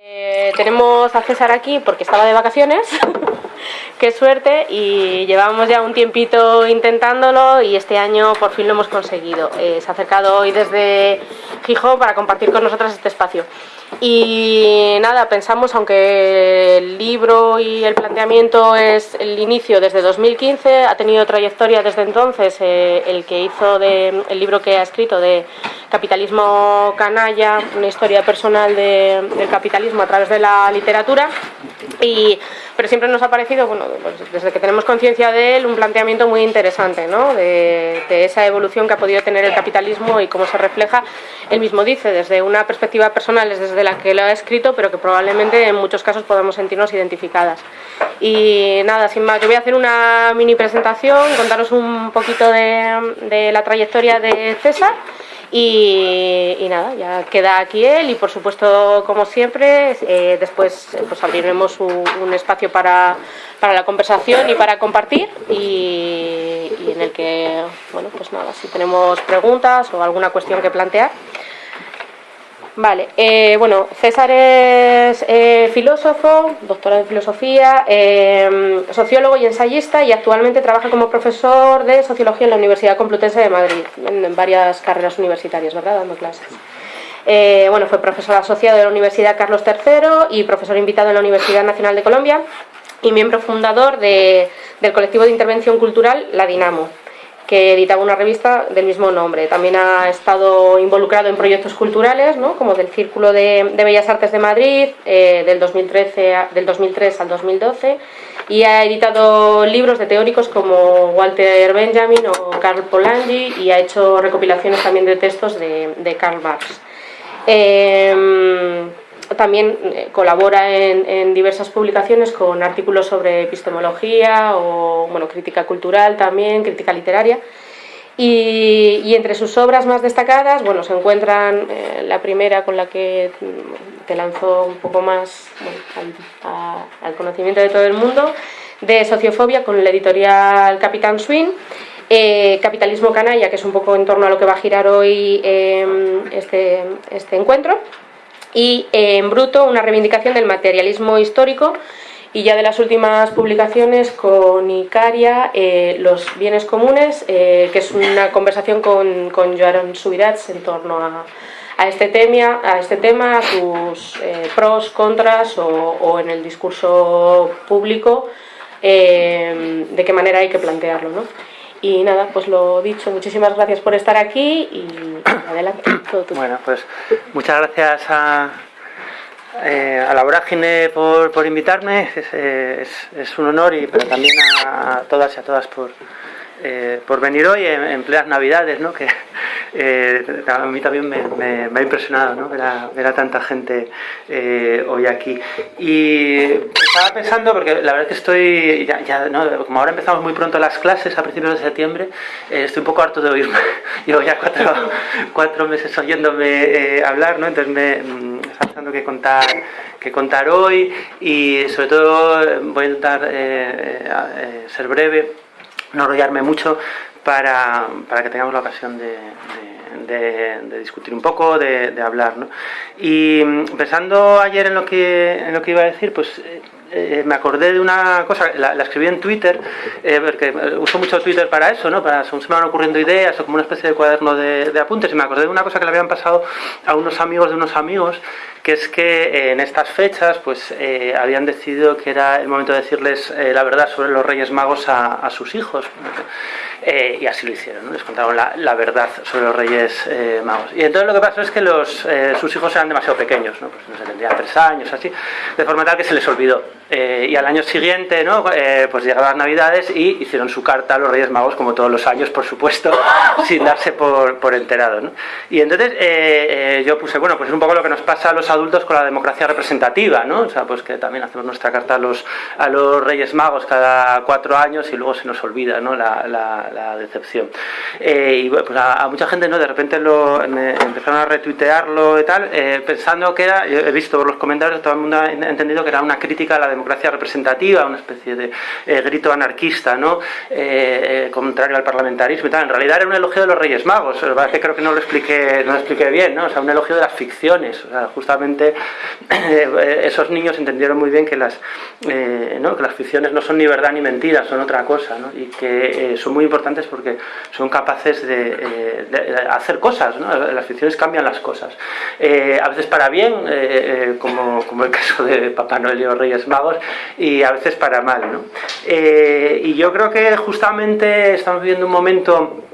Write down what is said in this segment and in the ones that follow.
Eh, tenemos a César aquí porque estaba de vacaciones, qué suerte, y llevamos ya un tiempito intentándolo y este año por fin lo hemos conseguido. Eh, se ha acercado hoy desde Gijón para compartir con nosotras este espacio. Y nada, pensamos, aunque el libro y el planteamiento es el inicio desde 2015, ha tenido trayectoria desde entonces, eh, el que hizo de, el libro que ha escrito de Capitalismo Canalla, una historia personal del capitalismo a través de la literatura, y, pero siempre nos ha parecido, bueno, desde que tenemos conciencia de él, un planteamiento muy interesante, ¿no? de, de esa evolución que ha podido tener el capitalismo y cómo se refleja, él mismo dice, desde una perspectiva personal, es desde de la que lo ha escrito, pero que probablemente en muchos casos podamos sentirnos identificadas. Y nada, sin más, yo voy a hacer una mini presentación, contaros un poquito de, la trayectoria de César y, nada, ya queda aquí él y por supuesto, como siempre, eh, después pues abriremos un, espacio para, para, la conversación y para compartir y, en el que, bueno, pues nada, si tenemos preguntas o alguna cuestión que plantear. Vale, eh, bueno, César es eh, filósofo, doctora en filosofía, eh, sociólogo y ensayista y actualmente trabaja como profesor de sociología en la Universidad Complutense de Madrid, en, varias carreras universitarias, ¿verdad?, dando clases. bueno, fue profesor asociado de la Universidad Carlos III y profesor invitado en la Universidad Nacional de Colombia y miembro fundador del colectivo de intervención cultural La Dinamo que editaba una revista del mismo nombre. También ha estado involucrado en proyectos culturales, ¿no? como del Círculo de, Bellas Artes de Madrid, eh, del, 2013 del 2003 al 2012, y ha editado libros de teóricos como Walter Benjamin o Karl Polanyi, y ha hecho recopilaciones también de textos de, Karl Marx. Em, también eh, colabora en, diversas publicaciones con artículos sobre epistemología o bueno, crítica cultural también, crítica literaria. Y, entre sus obras más destacadas, bueno, se encuentran eh, la primera con la que te lanzó un poco más al, conocimiento de todo el mundo, de sociofobia con la editorial Capitán Swing, eh, Capitalismo Canalla, que es un poco en torno a lo que va a girar hoy este, este encuentro, y en bruto una reivindicación del materialismo histórico y ya de las últimas publicaciones con Icaria, eh, los bienes comunes, eh, que es una conversación con, con Joan Subirats en torno a, a, este, tema, a este tema, sus eh, pros, contras o, en el discurso público, de qué manera hay que plantearlo. ¿no? Y nada, pues lo dicho, muchísimas gracias por estar aquí y adelante. Bueno, pues muchas gracias a, eh, a la vorágine por, por invitarme, es, es, es, un honor, y pero también a, todas y a todas por, eh, por venir hoy en, en, plenas navidades, ¿no? que eh, a mí también me, ha impresionado ¿no? ver, a, tanta gente eh, hoy aquí. Y estaba pensando, porque la verdad es que estoy, ya, como ahora empezamos muy pronto las clases a principios de septiembre, estoy un poco harto de oírme. Llevo ya cuatro, cuatro meses oyéndome hablar, ¿no? entonces me mm, está pensando que contar que contar hoy y sobre todo voy a intentar ser breve no enrollarme mucho para, para, que tengamos la ocasión de, de, discutir un poco, de, hablar. ¿no? Y mm, pensando ayer en lo que, en lo que iba a decir, pues eh, eh, me acordé de una cosa, la, escribí en Twitter, eh, porque uso mucho Twitter para eso, ¿no? Para, según se me van ocurriendo ideas o como una especie de cuaderno de, apuntes, y me acordé de una cosa que le habían pasado a unos amigos de unos amigos, que es que en estas fechas pues habían decidido que era el momento de decirles la verdad sobre los Reyes Magos a, sus hijos. Eh, y así lo hicieron, les contaron la, verdad sobre los Reyes eh, Magos. Y entonces lo que pasó es que los, eh, sus hijos eran demasiado pequeños, ¿no? Pues no se tendrían tres años, así, de forma tal que se les olvidó. Y al año siguiente, ¿no? pues llegaron las Navidades y hicieron su carta a los Reyes Magos, como todos los años, por supuesto, sin darse por, por enterado. ¿no? Y entonces yo puse, bueno, pues es un poco lo que nos pasa a los adultos con la democracia representativa, ¿no? O sea, pues que también hacemos nuestra carta a los, a los Reyes Magos cada cuatro años y luego se nos olvida, ¿no? la la decepción. Eh, y pues a, mucha gente no de repente lo, empezaron a retuitearlo y tal, eh, pensando que era, he visto por los comentarios, todo el mundo ha entendido que era una crítica a la democracia representativa, una especie de eh, grito anarquista, ¿no? contrario al parlamentarismo y tal. En realidad era un elogio de los Reyes Magos, creo que no lo expliqué, no lo expliqué bien, ¿no? O sea, un elogio de las ficciones, o sea, justamente esos niños entendieron muy bien que las, que las ficciones no son ni verdad ni mentira, son otra cosa, y que son muy importantes porque son capaces de, hacer cosas, las ficciones cambian las cosas, a veces para bien, como, como el caso de Papá Noel y los Reyes Magos, y a veces para mal. ¿no? y yo creo que justamente estamos viviendo un momento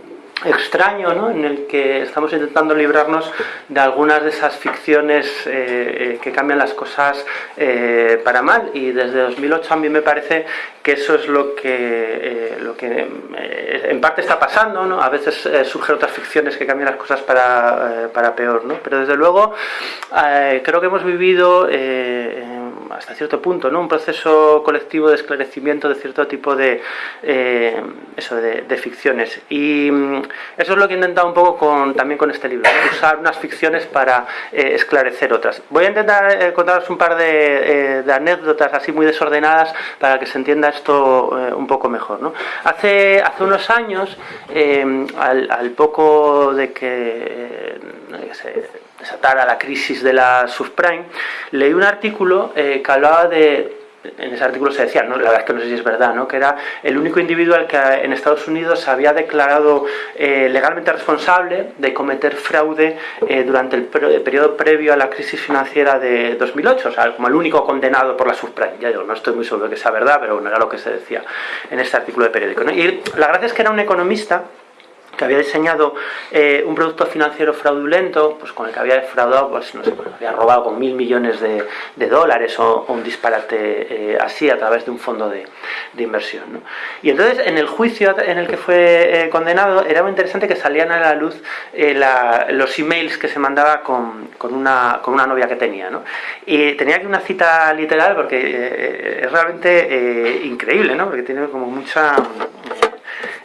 extraño ¿no? en el que estamos intentando librarnos de algunas de esas ficciones eh, eh, que cambian las cosas eh, para mal y desde 2008 a mí me parece que eso es lo que, lo que en parte está pasando, ¿no? a veces surgen otras ficciones que cambian las cosas para, para peor, ¿no? pero desde luego creo que hemos vivido hasta cierto punto, ¿no? un proceso colectivo de esclarecimiento de cierto tipo de, eh, eso, de, ficciones. Y mm, eso es lo que he intentado un poco también con este libro, usar unas ficciones para eh, esclarecer otras. Voy a intentar eh, contaros un par de, anécdotas así muy desordenadas para que se entienda esto un poco mejor. Hace, hace unos años, al, al, poco de que se desatara la crisis de la subprime, leí un artículo eh, que hablaba de en ese artículo se decía, ¿no? la verdad es que no sé si es verdad, ¿no? que era el único individuo al que en Estados Unidos se había declarado eh, legalmente responsable de cometer fraude eh, durante el, periodo previo a la crisis financiera de 2008, o sea, como el único condenado por la subprime. Ya digo, no estoy muy seguro de que sea verdad, pero bueno, era lo que se decía en este artículo de periódico. Y la gracia es que era un economista que había diseñado eh, un producto financiero fraudulento, pues con el que había defraudado, pues no sé, pues, había robado con mil millones de, dólares o, un disparate eh, así a través de un fondo de, inversión. Y entonces en el juicio en el que fue eh, condenado era muy interesante que salían a la luz los emails que se mandaba con, una, con una novia que tenía. ¿no? Y tenía aquí una cita literal porque es realmente increíble, ¿no? porque tiene como mucha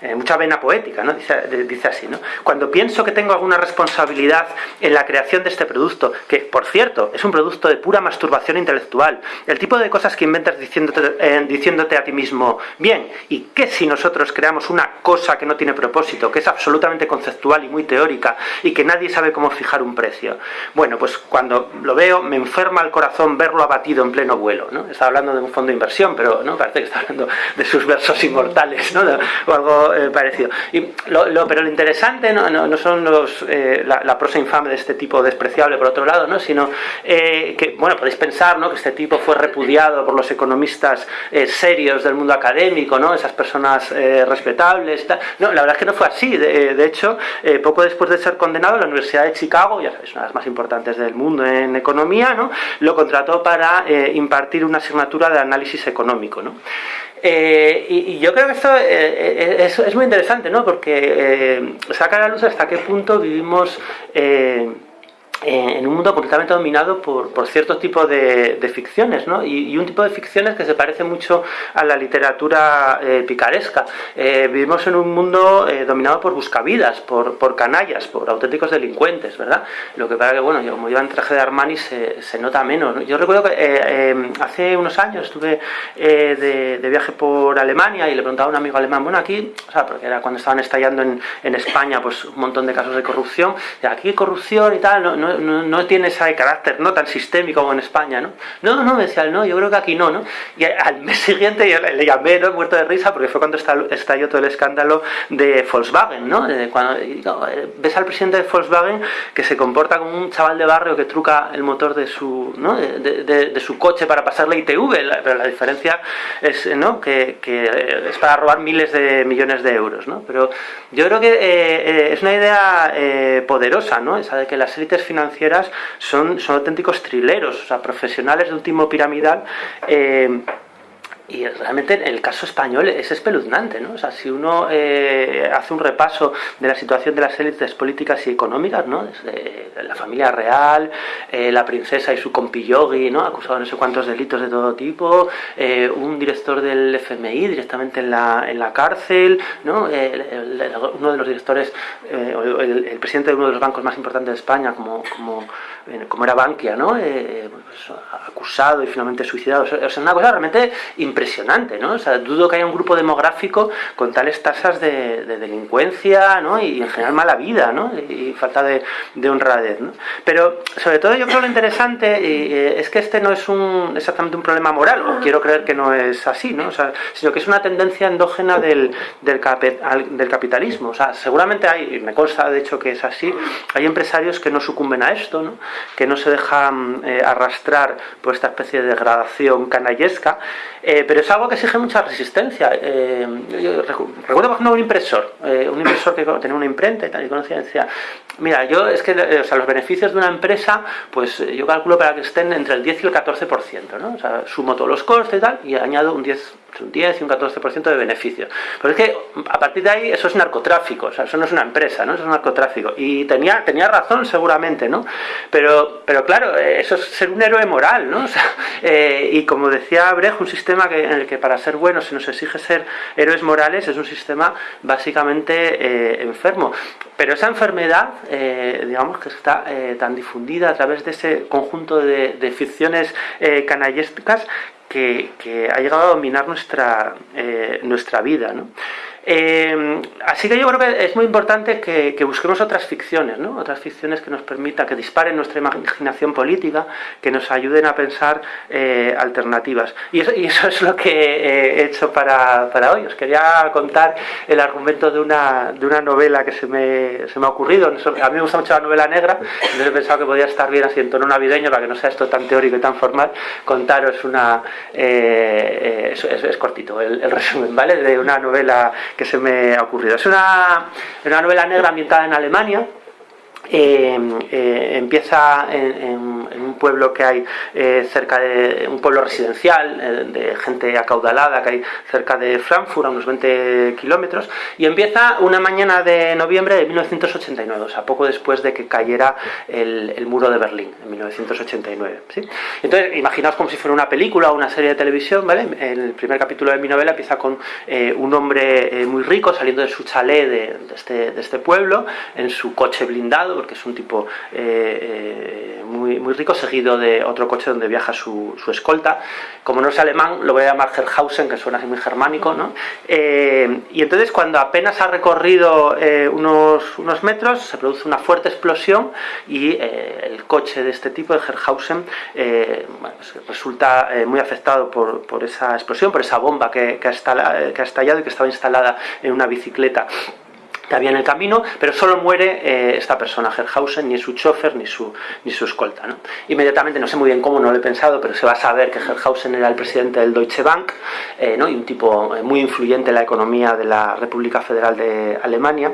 eh, mucha vena poética, ¿no? Dice, dice, así, ¿no? Cuando pienso que tengo alguna responsabilidad en la creación de este producto, que por cierto es un producto de pura masturbación intelectual, el tipo de cosas que inventas diciéndote, eh, diciéndote a ti mismo, bien, ¿y qué si nosotros creamos una cosa que no tiene propósito, que es absolutamente conceptual y muy teórica y que nadie sabe cómo fijar un precio? Bueno, pues cuando lo veo me enferma el corazón verlo abatido en pleno vuelo, ¿no? Está hablando de un fondo de inversión, pero no parece que está hablando de sus versos inmortales, ¿no? O algo eh, parecido. Pero lo interesante no, no, son los, eh, la, prosa infame de este tipo despreciable, por otro lado, ¿no? sino eh, que, bueno, podéis pensar ¿no? que este tipo fue repudiado por los economistas serios del mundo académico, ¿no? esas personas respetables. No, la verdad es que no fue así. De, de hecho, poco después de ser condenado, la Universidad de Chicago, ya sabéis, una de las más importantes del mundo en economía, ¿no? lo contrató para impartir una asignatura de análisis económico. ¿no? Eh, y, yo creo que esto eh, eh, es, muy interesante, ¿no? Porque saca a la luz hasta qué punto vivimos en un mundo completamente dominado por, por ciertos tipos de, ficciones, ¿no? Y, un tipo de ficciones que se parece mucho a la literatura eh, picaresca. Eh, vivimos en un mundo eh, dominado por buscavidas, por, por, canallas, por auténticos delincuentes, ¿verdad? Lo que pasa que, bueno, yo como llevan traje de Armani se, se nota menos. Yo recuerdo que hace unos años estuve de, de, viaje por Alemania y le preguntaba a un amigo alemán, bueno, aquí, o sea, porque era cuando estaban estallando en, en España, pues un montón de casos de corrupción, y aquí corrupción y tal, no no, tiene ese carácter no tan sistémico como en España, ¿no? No, no, me decía, no, yo creo que aquí no, ¿no? Y al mes siguiente yo le, llamé, ¿no? Muerto de risa, porque fue cuando estalló todo el escándalo de Volkswagen, ¿no? Cuando eh, ves al presidente de Volkswagen que se comporta como un chaval de barrio que truca el motor de su, ¿no? de, su coche para pasarle ITV, pero la diferencia es, ¿no? Que, es para robar miles de millones de euros, ¿no? Pero yo creo que eh, eh, es una idea poderosa, ¿no? Esa de que las élites financieras financieras son, son auténticos trileros, o sea, profesionales de último piramidal eh, y realmente el caso español es espeluznante, ¿no? O sea, si uno eh, hace un repaso de la situación de las élites políticas y económicas, ¿no? La familia real, eh, la princesa y su compillogi, ¿no? Acusado de no sé cuántos delitos de todo tipo, eh, un director del FMI directamente en la, en la cárcel, ¿no? uno de los directores, el, el, presidente de uno de los bancos más importantes de España, como, como como era Bankia, ¿no? Pues, acusado y finalmente suicidado. es una cosa realmente impresionante, ¿no? O sea, dudo que haya un grupo demográfico con tales tasas de, delincuencia, ¿no? Y en general mala vida, ¿no? Y, falta de, honradez, ¿no? Pero sobre todo yo creo lo interesante es que este no es un, exactamente un problema moral, o quiero creer que no es así, ¿no? O sea, sino que es una tendencia endógena del, del, del capitalismo. O sea, seguramente hay, y me consta de hecho que es así, hay empresarios que no sucumben a esto, ¿no? Que no se dejan eh, arrastrar por esta especie de degradación canallesca, eh, pero es algo que exige mucha resistencia. Eh, recuerdo, por ejemplo, un impresor, un impresor que tenía una imprenta y tal, y conocía, decía, mira, yo es que o sea, los beneficios de una empresa, pues yo calculo para que estén entre el 10 y el 14%, ¿no? O sea, sumo todos los costes y tal, y añado un 10 un 10 y un 14% de beneficio. Pero es que a partir de ahí eso es narcotráfico, o sea, eso no es una empresa, ¿no? Eso es narcotráfico. Y tenía, tenía razón seguramente, ¿no? Pero, pero claro, eso es ser un héroe moral, ¿no? Eh, y como decía Brecht, un sistema que, en el que para ser bueno se nos exige ser héroes morales es un sistema básicamente eh, enfermo. Pero esa enfermedad, eh, digamos que está tan difundida a través de ese conjunto de, de ficciones canallescas que, ha llegado a dominar nuestra, eh, nuestra vida. ¿no? Eh, así que yo creo que es muy importante que, busquemos otras ficciones, ¿no? otras ficciones que nos permitan, que disparen nuestra imaginación política, que nos ayuden a pensar eh, alternativas. Y eso, es lo que he hecho para, para, hoy. Os quería contar el argumento de una, de una novela que se me, se me ha ocurrido. A mí me gusta mucho la novela negra, entonces he pensado que podía estar bien así en tono navideño para que no sea esto tan teórico y tan formal. Contaros una... Eh, es, cortito el, el resumen, ¿vale? De una novela que se me ha ocurrido. Es una, una novela negra ambientada en Alemania, eh, eh, empieza en, un pueblo que hay eh, cerca de un pueblo residencial de gente acaudalada que hay cerca de Frankfurt a unos 20 kilómetros y empieza una mañana de noviembre de 1989 o sea poco después de que cayera el, muro de Berlín en 1989 ¿sí? entonces imaginaos como si fuera una película o una serie de televisión ¿vale? el primer capítulo de mi novela empieza con un hombre muy rico saliendo de su chalet de, este, de este pueblo en su coche blindado porque es un tipo eh, eh, muy, muy rico, seguido de otro coche donde viaja su, escolta. Como no es alemán, lo voy a llamar Herrhausen, que suena así muy germánico, ¿no? Eh, y entonces cuando apenas ha recorrido unos, unos metros, se produce una fuerte explosión y el coche de este tipo, de Herrhausen, pues resulta muy afectado por, por, esa explosión, por esa bomba que, que ha estallado y que estaba instalada en una bicicleta que había en el camino, pero solo muere eh, esta persona, Herrhausen, ni su chofer ni su, ni su escolta. ¿no? Inmediatamente, no sé muy bien cómo, no lo he pensado, pero se va a saber que Herrhausen era el presidente del Deutsche Bank eh, ¿no? y un tipo eh, muy influyente en la economía de la República Federal de Alemania.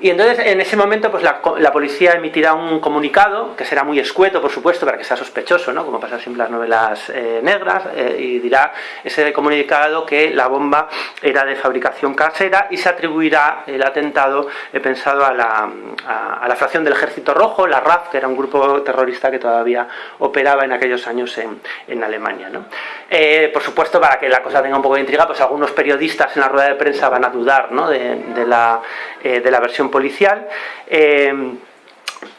Y entonces en ese momento pues la, policía emitirá un comunicado, que será muy escueto por supuesto, para que sea sospechoso, ¿no? como pasa siempre en las novelas eh, negras, eh, y dirá ese comunicado que la bomba era de fabricación casera y se atribuirá el atentado he pensado a la, a, la fracción del Ejército Rojo, la RAF, que era un grupo terrorista que todavía operaba en aquellos años en, en Alemania. ¿no? Eh, por supuesto, para que la cosa tenga un poco de intriga, pues algunos periodistas en la rueda de prensa van a dudar ¿no? de, de, la, de la versión policial. Eh,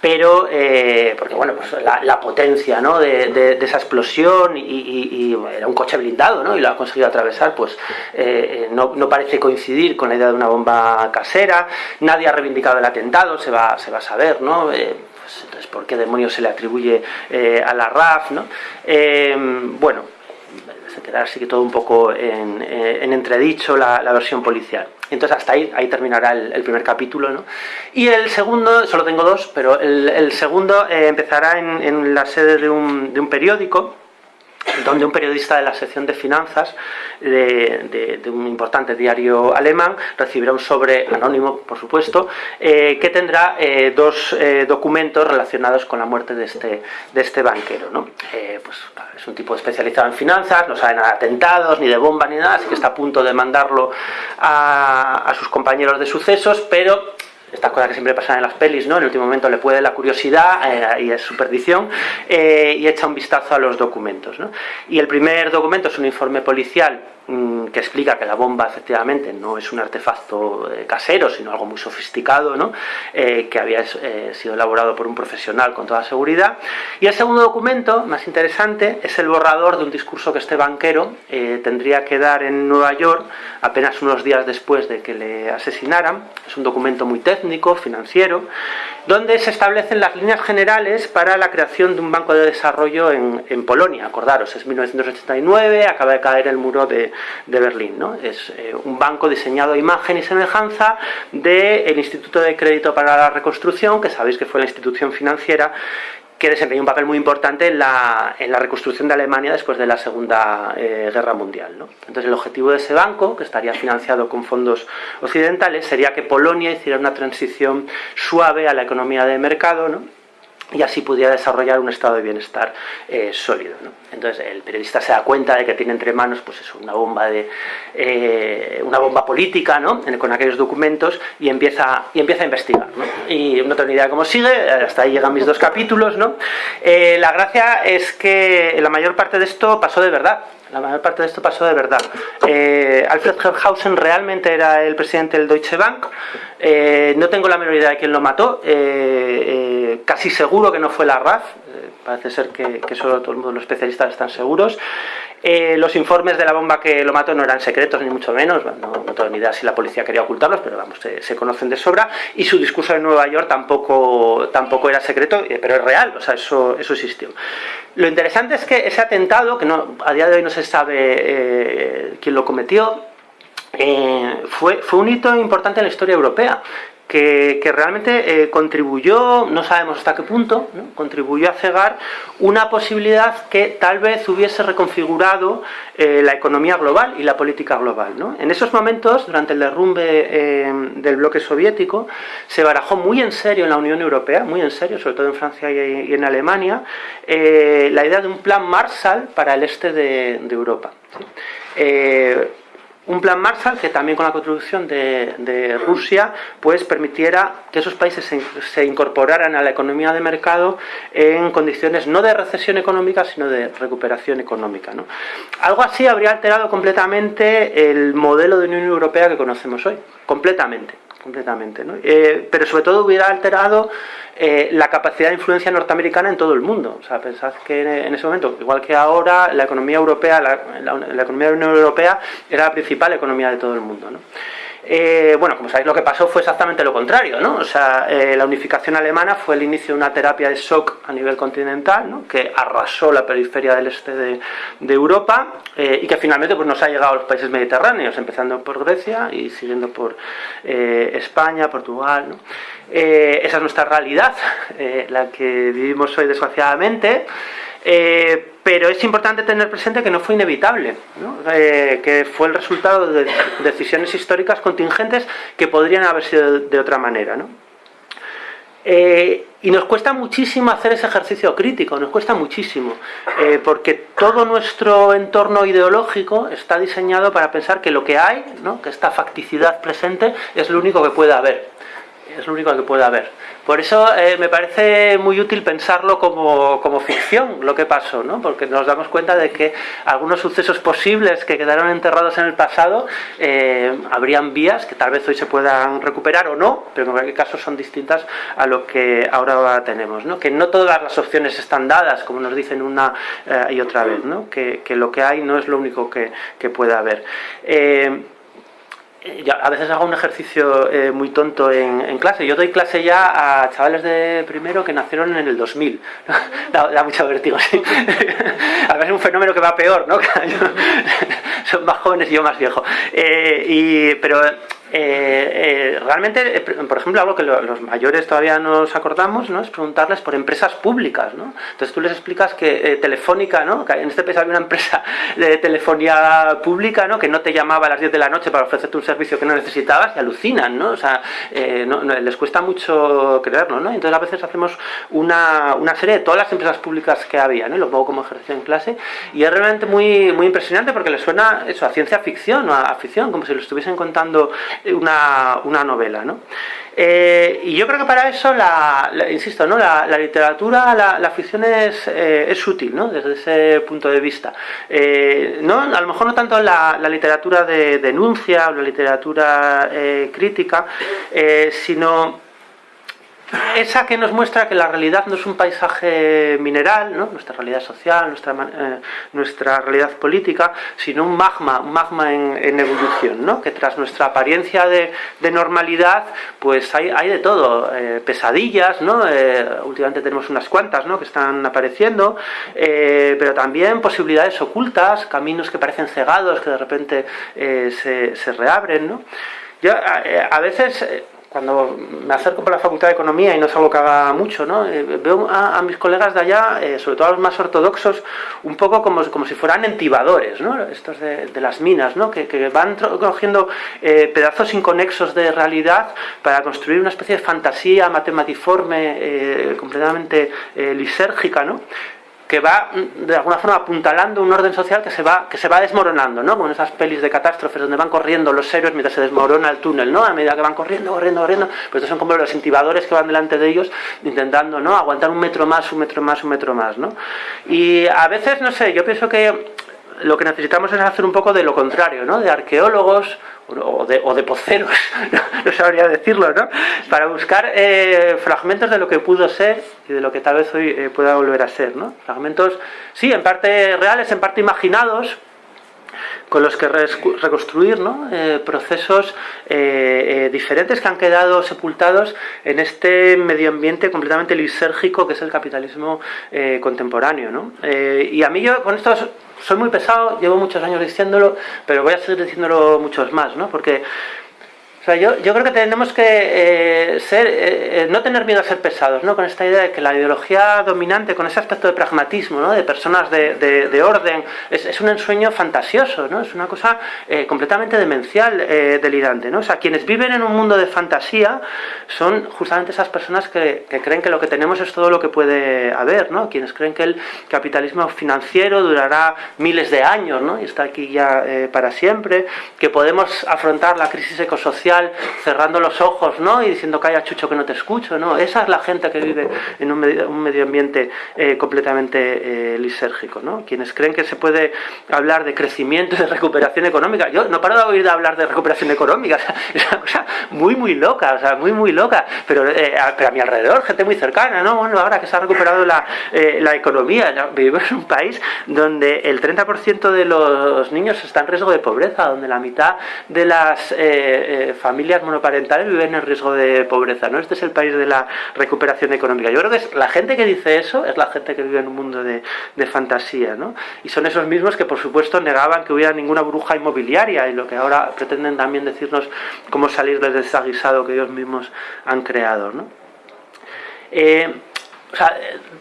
pero eh, porque bueno pues la, potencia ¿no? de, esa explosión y, era un coche blindado ¿no? y lo ha conseguido atravesar pues eh, no, parece coincidir con la idea de una bomba casera nadie ha reivindicado el atentado se va, se va a saber ¿no? Pues, entonces por qué demonios se le atribuye a la RAF ¿no? bueno queda así que todo un poco en, entredicho la versión policial entonces hasta ahí, ahí terminará el, primer capítulo. ¿no? Y el segundo, solo tengo dos, pero el, segundo eh, empezará en, la sede de un, de un periódico donde un periodista de la sección de finanzas de, un importante diario alemán recibirá un sobre anónimo, por supuesto, eh, que tendrá eh, dos eh, documentos relacionados con la muerte de este, de este banquero. ¿no? pues, es un tipo especializado en finanzas, no sabe nada de atentados, ni de bomba, ni nada, así que está a punto de mandarlo a, a sus compañeros de sucesos, pero estas cosas que siempre pasan en las pelis, ¿no? En el último momento le puede la curiosidad eh, y es su perdición eh, y echa un vistazo a los documentos, ¿no? Y el primer documento es un informe policial que explica que la bomba efectivamente no es un artefacto eh, casero, sino algo muy sofisticado, ¿no? que había sido elaborado por un profesional con toda seguridad. Y el segundo documento, más interesante, es el borrador de un discurso que este banquero tendría que dar en Nueva York apenas unos días después de que le asesinaran. Es un documento muy técnico, financiero, donde se establecen las líneas generales para la creación de un banco de desarrollo en, Polonia. Acordaros, es 1989, acaba de caer el muro de, Berlín. ¿no? Es eh, un banco diseñado a imagen y semejanza del Instituto de Crédito para la Reconstrucción, que sabéis que fue la institución financiera que desempeñó un papel muy importante en la, en la reconstrucción de Alemania después de la Segunda eh, Guerra Mundial. ¿no? Entonces el objetivo de ese banco, que estaría financiado con fondos occidentales, sería que Polonia hiciera una transición suave a la economía de mercado, ¿no? y así pudiera desarrollar un estado de bienestar eh, sólido. Entonces el periodista se da cuenta de que tiene entre manos pues eso, una bomba de eh, una bomba política ¿no? con aquellos documentos y empieza, y empieza a investigar. Y no tengo ni idea de cómo sigue, hasta ahí llegan mis dos capítulos. ¿no? Eh, la gracia es que la mayor parte de esto pasó de verdad. La mayor parte de esto pasó de verdad. Alfred Herrhausen realmente era el presidente del Deutsche Bank. no tengo la menor idea de quién lo mató casi seguro que no fue la RAF, eh, parece ser que, solo todo el mundo, los especialistas están seguros. Eh, los informes de la bomba que lo mató no eran secretos, ni mucho menos, no, tengo ni idea si la policía quería ocultarlos, pero vamos, se, conocen de sobra. Y su discurso en Nueva York tampoco, tampoco era secreto, eh, pero es real, o sea, eso, eso existió. Lo interesante es que ese atentado, que no, a día de hoy no se sabe quién lo cometió, fue, fue un hito importante en la historia europea que, realmente eh, contribuyó, no sabemos hasta qué punto, contribuyó a cegar una posibilidad que tal vez hubiese reconfigurado eh, la economía global y la política global. En esos momentos, durante el derrumbe eh, del bloque soviético, se barajó muy en serio en la Unión Europea, muy en serio, sobre todo en Francia y, en Alemania, la idea de un plan Marshall para el este de, Europa. Un plan Marshall que también con la contribución de, Rusia pues permitiera que esos países se, incorporaran a la economía de mercado en condiciones no de recesión económica sino de recuperación económica. Algo así habría alterado completamente el modelo de Unión Europea que conocemos hoy, completamente completamente. Eh, pero sobre todo hubiera alterado eh, la capacidad de influencia norteamericana en todo el mundo. O sea, pensad que en, ese momento, igual que ahora, la economía europea, la, economía de la Unión Europea era la principal economía de todo el mundo. Eh, bueno, como sabéis, lo que pasó fue exactamente lo contrario, ¿no? O sea, eh, la unificación alemana fue el inicio de una terapia de shock a nivel continental, ¿no? que arrasó la periferia del este de, Europa y que finalmente pues, nos ha llegado a los países mediterráneos, empezando por Grecia y siguiendo por España, Portugal. Eh, esa es nuestra realidad, eh, la que vivimos hoy desgraciadamente, eh, pero es importante tener presente que no fue inevitable, que fue el resultado de decisiones históricas contingentes que podrían haber sido de otra manera. y nos cuesta muchísimo hacer ese ejercicio crítico, nos cuesta muchísimo, porque todo nuestro entorno ideológico está diseñado para pensar que lo que hay, que esta facticidad presente, es lo único que puede haber es lo único que puede haber. Por eso eh, me parece muy útil pensarlo como, como, ficción, lo que pasó, ¿no? porque nos damos cuenta de que algunos sucesos posibles que quedaron enterrados en el pasado eh, habrían vías que tal vez hoy se puedan recuperar o no, pero en cualquier caso son distintas a lo que ahora tenemos. ¿no? Que no todas las opciones están dadas, como nos dicen una eh, y otra vez, ¿no? que, que, lo que hay no es lo único que, que puede haber. A veces hago un ejercicio eh, muy tonto en, clase. Yo doy clase ya a chavales de primero que nacieron en el 2000. da, mucho vértigo, sí. a veces es un fenómeno que va peor, ¿no? Son más jóvenes y yo más viejo. Eh, pero eh, eh, realmente, eh, por ejemplo, algo que los mayores todavía nos acordamos, ¿no? Es preguntarles por empresas públicas, ¿no? Entonces tú les explicas que Telefónica, ¿no? Que en este país había una empresa de telefonía pública, ¿no? Que no te llamaba a las 10 de la noche para ofrecerte un servicio que no necesitabas y alucinan, ¿no? O sea, les cuesta mucho creerlo, ¿no? Entonces a veces hacemos una, una, serie de todas las empresas públicas que había, ¿no? Lo pongo como ejercicio en clase y es realmente muy, muy impresionante porque les suena eso, a ciencia ficción o a, ficción, como si lo estuviesen contando una, una novela. ¿no? Eh, y yo creo que para eso, la, insisto, ¿no? la, literatura, la, ficción es, eh, es, útil ¿no? desde ese punto de vista. Eh, ¿no? A lo mejor no tanto la, literatura de denuncia o la literatura crítica, sino esa que nos muestra que la realidad no es un paisaje mineral, ¿no? nuestra realidad social, nuestra, eh, nuestra realidad política, sino un magma, un magma en, evolución, ¿no? que tras nuestra apariencia de, normalidad, pues hay, hay de todo, eh, pesadillas, ¿no? Eh, últimamente tenemos unas cuantas ¿no? que están apareciendo, pero también posibilidades ocultas, caminos que parecen cegados, que de repente se, se, reabren. ¿no? Yo a veces cuando me acerco por la Facultad de Economía y no es algo que haga mucho, ¿no? Eh, veo a, mis colegas de allá, eh, sobre todo a los más ortodoxos, un poco como, como si fueran entibadores, ¿no? estos de, las minas, ¿no? que, van cogiendo eh, pedazos inconexos de realidad para construir una especie de fantasía matematiforme completamente lisérgica, ¿no? Que va mm, de alguna forma apuntalando un orden social que se va, que se va desmoronando, ¿no? Como en esas pelis de catástrofes donde van corriendo los héroes mientras se desmorona el túnel, ¿no? A medida que van corriendo, corriendo, corriendo, pues estos son como los intibadores que van delante de ellos intentando, ¿no? Aguantar un metro más, un metro más, un metro más, ¿no? Y a veces, no sé, yo pienso que lo que necesitamos es hacer un poco de lo contrario, ¿no? De arqueólogos o de, o de poceros, no sabría decirlo, ¿no? Para buscar eh, fragmentos de lo que pudo ser y de lo que tal vez hoy eh, pueda volver a ser, ¿no? Fragmentos, sí, en parte reales, en parte imaginados, con los que reconstruir ¿no? Eh, procesos diferentes que han quedado sepultados en este medio ambiente completamente lisérgico que es el capitalismo contemporáneo. ¿no? y a mí yo con estos soy muy pesado, llevo muchos años diciéndolo, pero voy a seguir diciéndolo muchos más, ¿no? Porque yo, creo que tenemos que eh, ser, eh, eh, no tener miedo a ser pesados, ¿no? con esta idea de que la ideología dominante, con ese aspecto de pragmatismo, ¿no? de personas de, orden, es, un ensueño fantasioso, ¿no? es una cosa completamente demencial, delirante. ¿no? O sea, quienes viven en un mundo de fantasía son justamente esas personas que, creen que lo que tenemos es todo lo que puede haber, ¿no? quienes creen que el capitalismo financiero durará miles de años ¿no? y está aquí ya para siempre, que podemos afrontar la crisis ecosocial cerrando los ojos ¿no? y diciendo calla chucho que no te escucho. ¿no? Esa es la gente que vive en un medio, ambiente eh, completamente eh, lisérgico. ¿no? Quienes creen que se puede hablar de crecimiento y de recuperación económica. Yo no paro de oír hablar de recuperación económica. es una cosa muy, muy loca. O sea, muy, muy loca. Pero, eh, a, mi alrededor, gente muy cercana. ¿no? Bueno, ahora que se ha recuperado la, la economía, vivimos en un país donde el 30% de los niños está en riesgo de pobreza, donde la mitad de las familias monoparentales viven en riesgo de pobreza, ¿no? Este es el país de la recuperación económica. Yo creo que es, la gente que dice eso es la gente que vive en un mundo de, fantasía, ¿no? Y son esos mismos que, por supuesto, negaban que hubiera ninguna bruja inmobiliaria y lo que ahora pretenden también decirnos cómo salir del desaguisado que ellos mismos han creado, ¿no? Eh, o sea,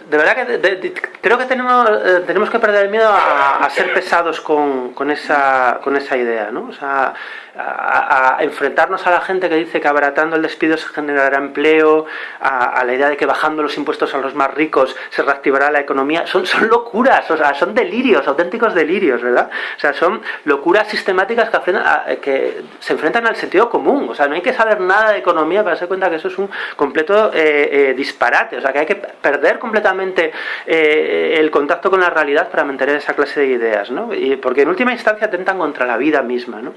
de verdad que creo que tenemos, eh, tenemos que perder el miedo a, ser pesados con, esa, con esa idea, ¿no? O sea, a, enfrentarnos a la gente que dice que abaratando el despido se generará empleo, a, la idea de que bajando los impuestos a los más ricos se reactivará la economía, son, son locuras, o sea, son delirios, auténticos delirios, ¿verdad? O sea, son locuras sistemáticas que, que se enfrentan al sentido común, o sea, no hay que saber nada de economía para darse cuenta que eso es un completo eh, eh, disparate, o sea, que hay que perder completamente eh, el contacto con la realidad para mantener esa clase de ideas, ¿no? Y porque en última instancia atentan contra la vida misma, ¿no?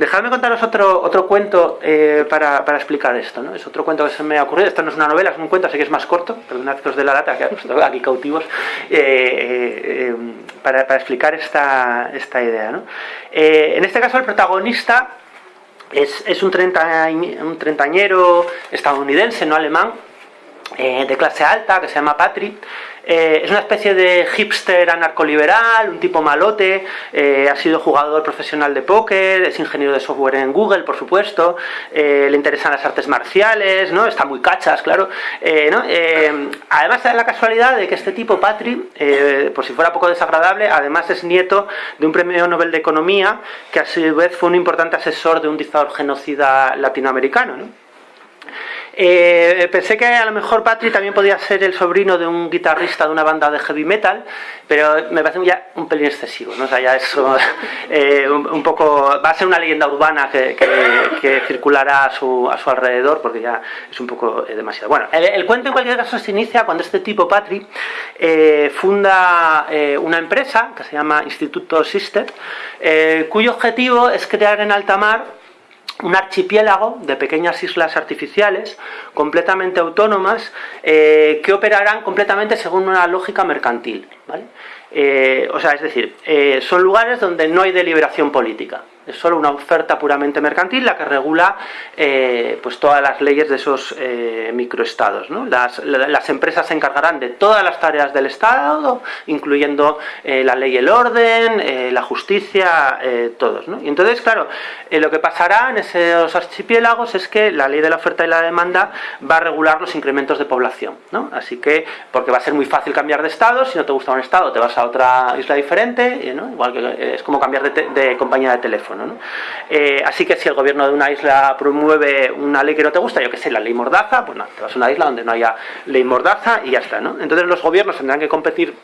Dejadme contaros otro, otro cuento eh, para, para, explicar esto. ¿no? Es otro cuento que se me ha ocurrido. Esto no es una novela, es un cuento, así que es más corto. Perdonad que os de la lata, que aquí cautivos. Eh, eh, para, para, explicar esta, esta idea. ¿no? en este caso, el protagonista es, es un, un treintañero estadounidense, no alemán, de clase alta, que se llama Patrick. Eh, es una especie de hipster anarcoliberal, un tipo malote, eh, ha sido jugador profesional de póker, es ingeniero de software en Google, por supuesto, eh, le interesan las artes marciales, ¿no? está muy cachas, claro. además da la casualidad de que este tipo, Patrick, por si fuera poco desagradable, además es nieto de un premio Nobel de Economía, que a su vez fue un importante asesor de un dictador genocida latinoamericano. ¿no? Eh, pensé que a lo mejor Patrick también podía ser el sobrino de un guitarrista de una banda de heavy metal, pero me parece ya un pelín excesivo, ¿no? O sea, ya eso eh, un, poco... va a ser una leyenda urbana que, circulará a su, a su, alrededor, porque ya es un poco eh, demasiado. Bueno, el, cuento en cualquier caso se inicia cuando este tipo, Patrick, funda una empresa que se llama Instituto Sister, cuyo objetivo es crear en alta mar un archipiélago de pequeñas islas artificiales completamente autónomas eh, que operarán completamente según una lógica mercantil. Eh, o sea, es decir, eh, son lugares donde no hay deliberación política es solo una oferta puramente mercantil la que regula eh, pues todas las leyes de esos eh, microestados. Las, empresas se encargarán de todas las tareas del Estado, incluyendo eh, la ley el orden, la justicia, todos. Y entonces, claro, lo que pasará en esos archipiélagos es que la ley de la oferta y la demanda va a regular los incrementos de población. Así que, porque va a ser muy fácil cambiar de estado, si no te gusta un estado te vas a otra isla diferente, igual que es como cambiar de compañía de teléfono. Eh, así que si el gobierno de una isla promueve una ley que no te gusta, yo que sé, la ley mordaza, pues no, te vas a una isla donde no haya ley mordaza y ya está. ¿no? Entonces los gobiernos tendrán que competir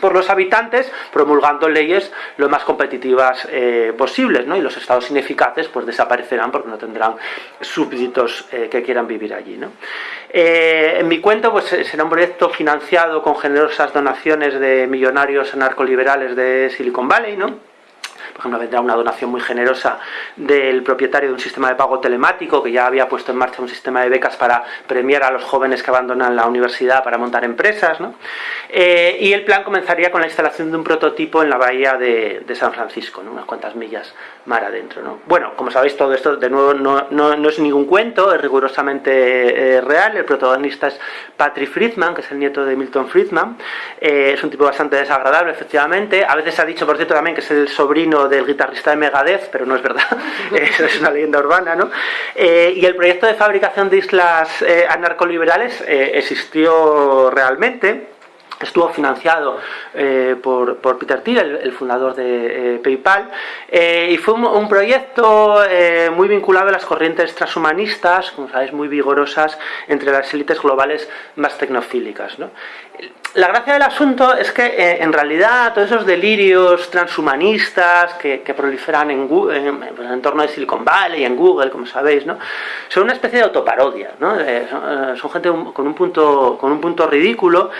por los habitantes promulgando leyes lo más competitivas eh, posibles ¿no? y los estados ineficaces pues desaparecerán porque no tendrán súbditos eh, que quieran vivir allí ¿no? en mi cuento pues será un proyecto financiado con generosas donaciones de millonarios anarcoliberales de Silicon Valley ¿no? Por ejemplo, vendrá una donación muy generosa del propietario de un sistema de pago telemático que ya había puesto en marcha un sistema de becas para premiar a los jóvenes que abandonan la universidad para montar empresas. Eh, y el plan comenzaría con la instalación de un prototipo en la bahía de, San Francisco, unas cuantas millas mar adentro. Bueno, como sabéis, todo esto de nuevo no, es ningún cuento, es rigurosamente eh, real. El protagonista es Patrick Friedman, que es el nieto de Milton Friedman. Eh, es un tipo bastante desagradable, efectivamente. A veces se ha dicho, por cierto, también que es el sobrino del guitarrista de Megadeth, pero no es verdad, es una leyenda urbana, ¿no? Eh, y el proyecto de fabricación de islas anarcoliberales existió realmente, estuvo financiado por, Peter Thiel, el, fundador de PayPal, y fue un, proyecto muy vinculado a las corrientes transhumanistas, como sabéis, muy vigorosas entre las élites globales más tecnofílicas. ¿no? La gracia del asunto es que eh, en realidad todos esos delirios transhumanistas que, proliferan en, Google, en, el entorno de Silicon Valley, y en Google, como sabéis, ¿no? son una especie de autoparodia. ¿no? Eh, eh, son, gente con un, punto, con un punto ridículo,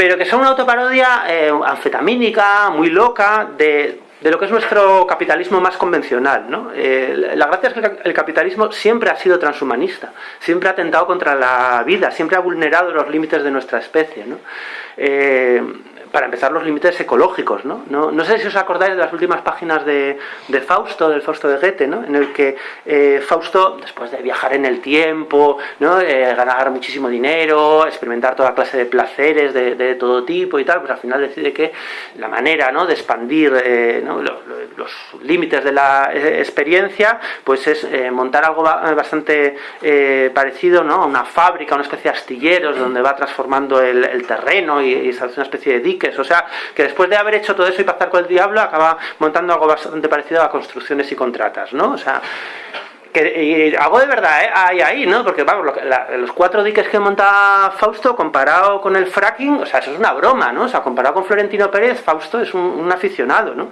pero que son una autoparodia anfetamínica, muy loca, de de lo que es nuestro capitalismo más convencional. ¿no? Eh, la gracia es que el capitalismo siempre ha sido transhumanista, siempre ha atentado contra la vida, siempre ha vulnerado los límites de nuestra especie. ¿no? Eh, para empezar, los límites ecológicos. ¿no? No, sé si os acordáis de las últimas páginas de, Fausto, del Fausto de Goethe, ¿no? en el que eh, Fausto, después de viajar en el tiempo. Eh, ganar muchísimo dinero, experimentar toda clase de placeres de, todo tipo y tal, pues al final decide que la manera ¿no? de expandir eh, los, límites de la experiencia pues es montar algo bastante parecido ¿no? a una fábrica, una especie de astilleros donde va transformando el, terreno y, y, una especie de o sea, que después de haber hecho todo eso y pasar con el diablo, acaba montando algo bastante parecido a construcciones y contratas, ¿no? O sea, que, algo de verdad ¿eh? hay ahí, ¿no? Porque vamos, los cuatro diques que monta Fausto comparado con el fracking, o sea, eso es una broma, ¿no? O sea, comparado con Florentino Pérez, Fausto es un, aficionado, ¿no?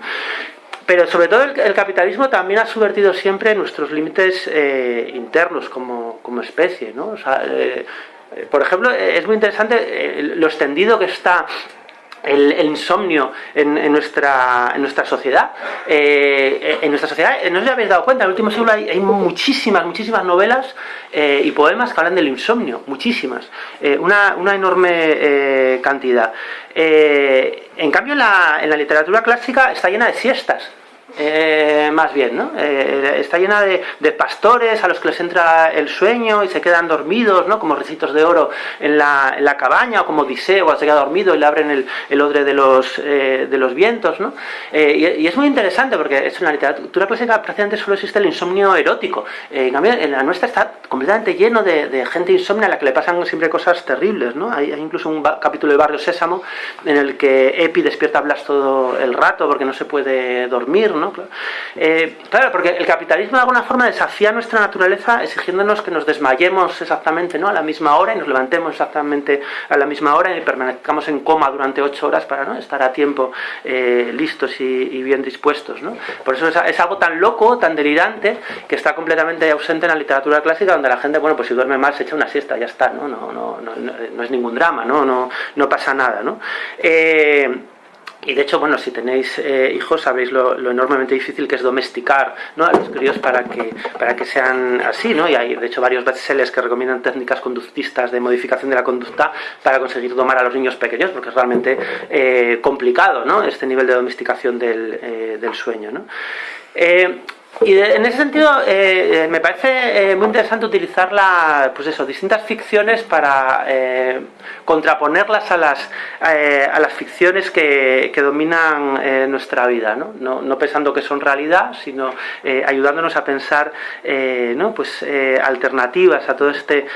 Pero sobre todo el, capitalismo también ha subvertido siempre nuestros límites eh, internos como, especie, ¿no? O sea, eh, por ejemplo, es muy interesante lo extendido que está el, insomnio en, nuestra, en nuestra sociedad. Eh, en nuestra sociedad, eh, no os habéis dado cuenta, en el último siglo hay, muchísimas, muchísimas novelas eh, y poemas que hablan del insomnio, muchísimas, una, una, enorme cantidad. en cambio, la, en la literatura clásica está llena de siestas. Eh, más bien, ¿no? Eh, está llena de, pastores a los que les entra el sueño y se quedan dormidos, ¿no? Como recitos de oro en la, en la cabaña, o como Odiseo, se queda dormido y le abren el, el odre de los, eh, de los vientos, ¿no? Y, es muy interesante porque es una literatura clásica prácticamente solo existe el insomnio erótico. en cambio, en la nuestra está completamente lleno de, gente insomnia a la que le pasan siempre cosas terribles, ¿no? Hay, incluso un capítulo de Barrio Sésamo en el que Epi despierta a Blas todo el rato porque no se puede dormir, ¿no? ¿No? Eh, claro, porque el capitalismo de alguna forma desafía nuestra naturaleza exigiéndonos que nos desmayemos exactamente ¿no? a la misma hora y nos levantemos exactamente a la misma hora y permanezcamos en coma durante ocho horas para ¿no? estar a tiempo eh, listos y, bien dispuestos. ¿no? Por eso es, algo tan loco, tan delirante, que está completamente ausente en la literatura clásica, donde la gente, bueno, pues si duerme mal se echa una siesta, ya está, no, no, no, no, no es ningún drama, no, no, no pasa nada. ¿no? Eh, y de hecho, bueno, si tenéis eh, hijos sabéis lo, enormemente difícil que es domesticar a los críos para que, para que sean así, ¿no? Y hay, de hecho, varios bestsellers que recomiendan técnicas conductistas de modificación de la conducta para conseguir domar a los niños pequeños, porque es realmente eh, complicado, ¿no? Este nivel de domesticación del, eh, del sueño, ¿no? Y en ese sentido eh, me parece eh, muy interesante utilizar la, pues eso, distintas ficciones para eh, contraponerlas a las, a las ficciones que, que dominan nuestra vida, ¿no? ¿no? ¿no? pensando que son realidad, sino ayudándonos a pensar ¿no? pues, alternativas a todo este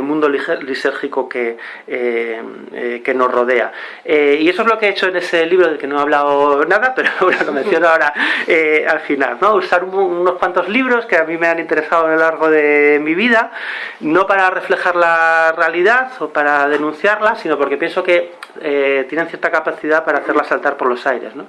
mundo lisérgico que, que nos rodea. y eso es lo que he hecho en ese libro del que no he hablado nada, pero lo menciono ahora al final, ¿no? usar un unos cuantos libros que a mí me han interesado a lo largo de mi vida, no para reflejar la realidad o para denunciarla, sino porque pienso que eh, tienen cierta capacidad para hacerla saltar por los aires. ¿no?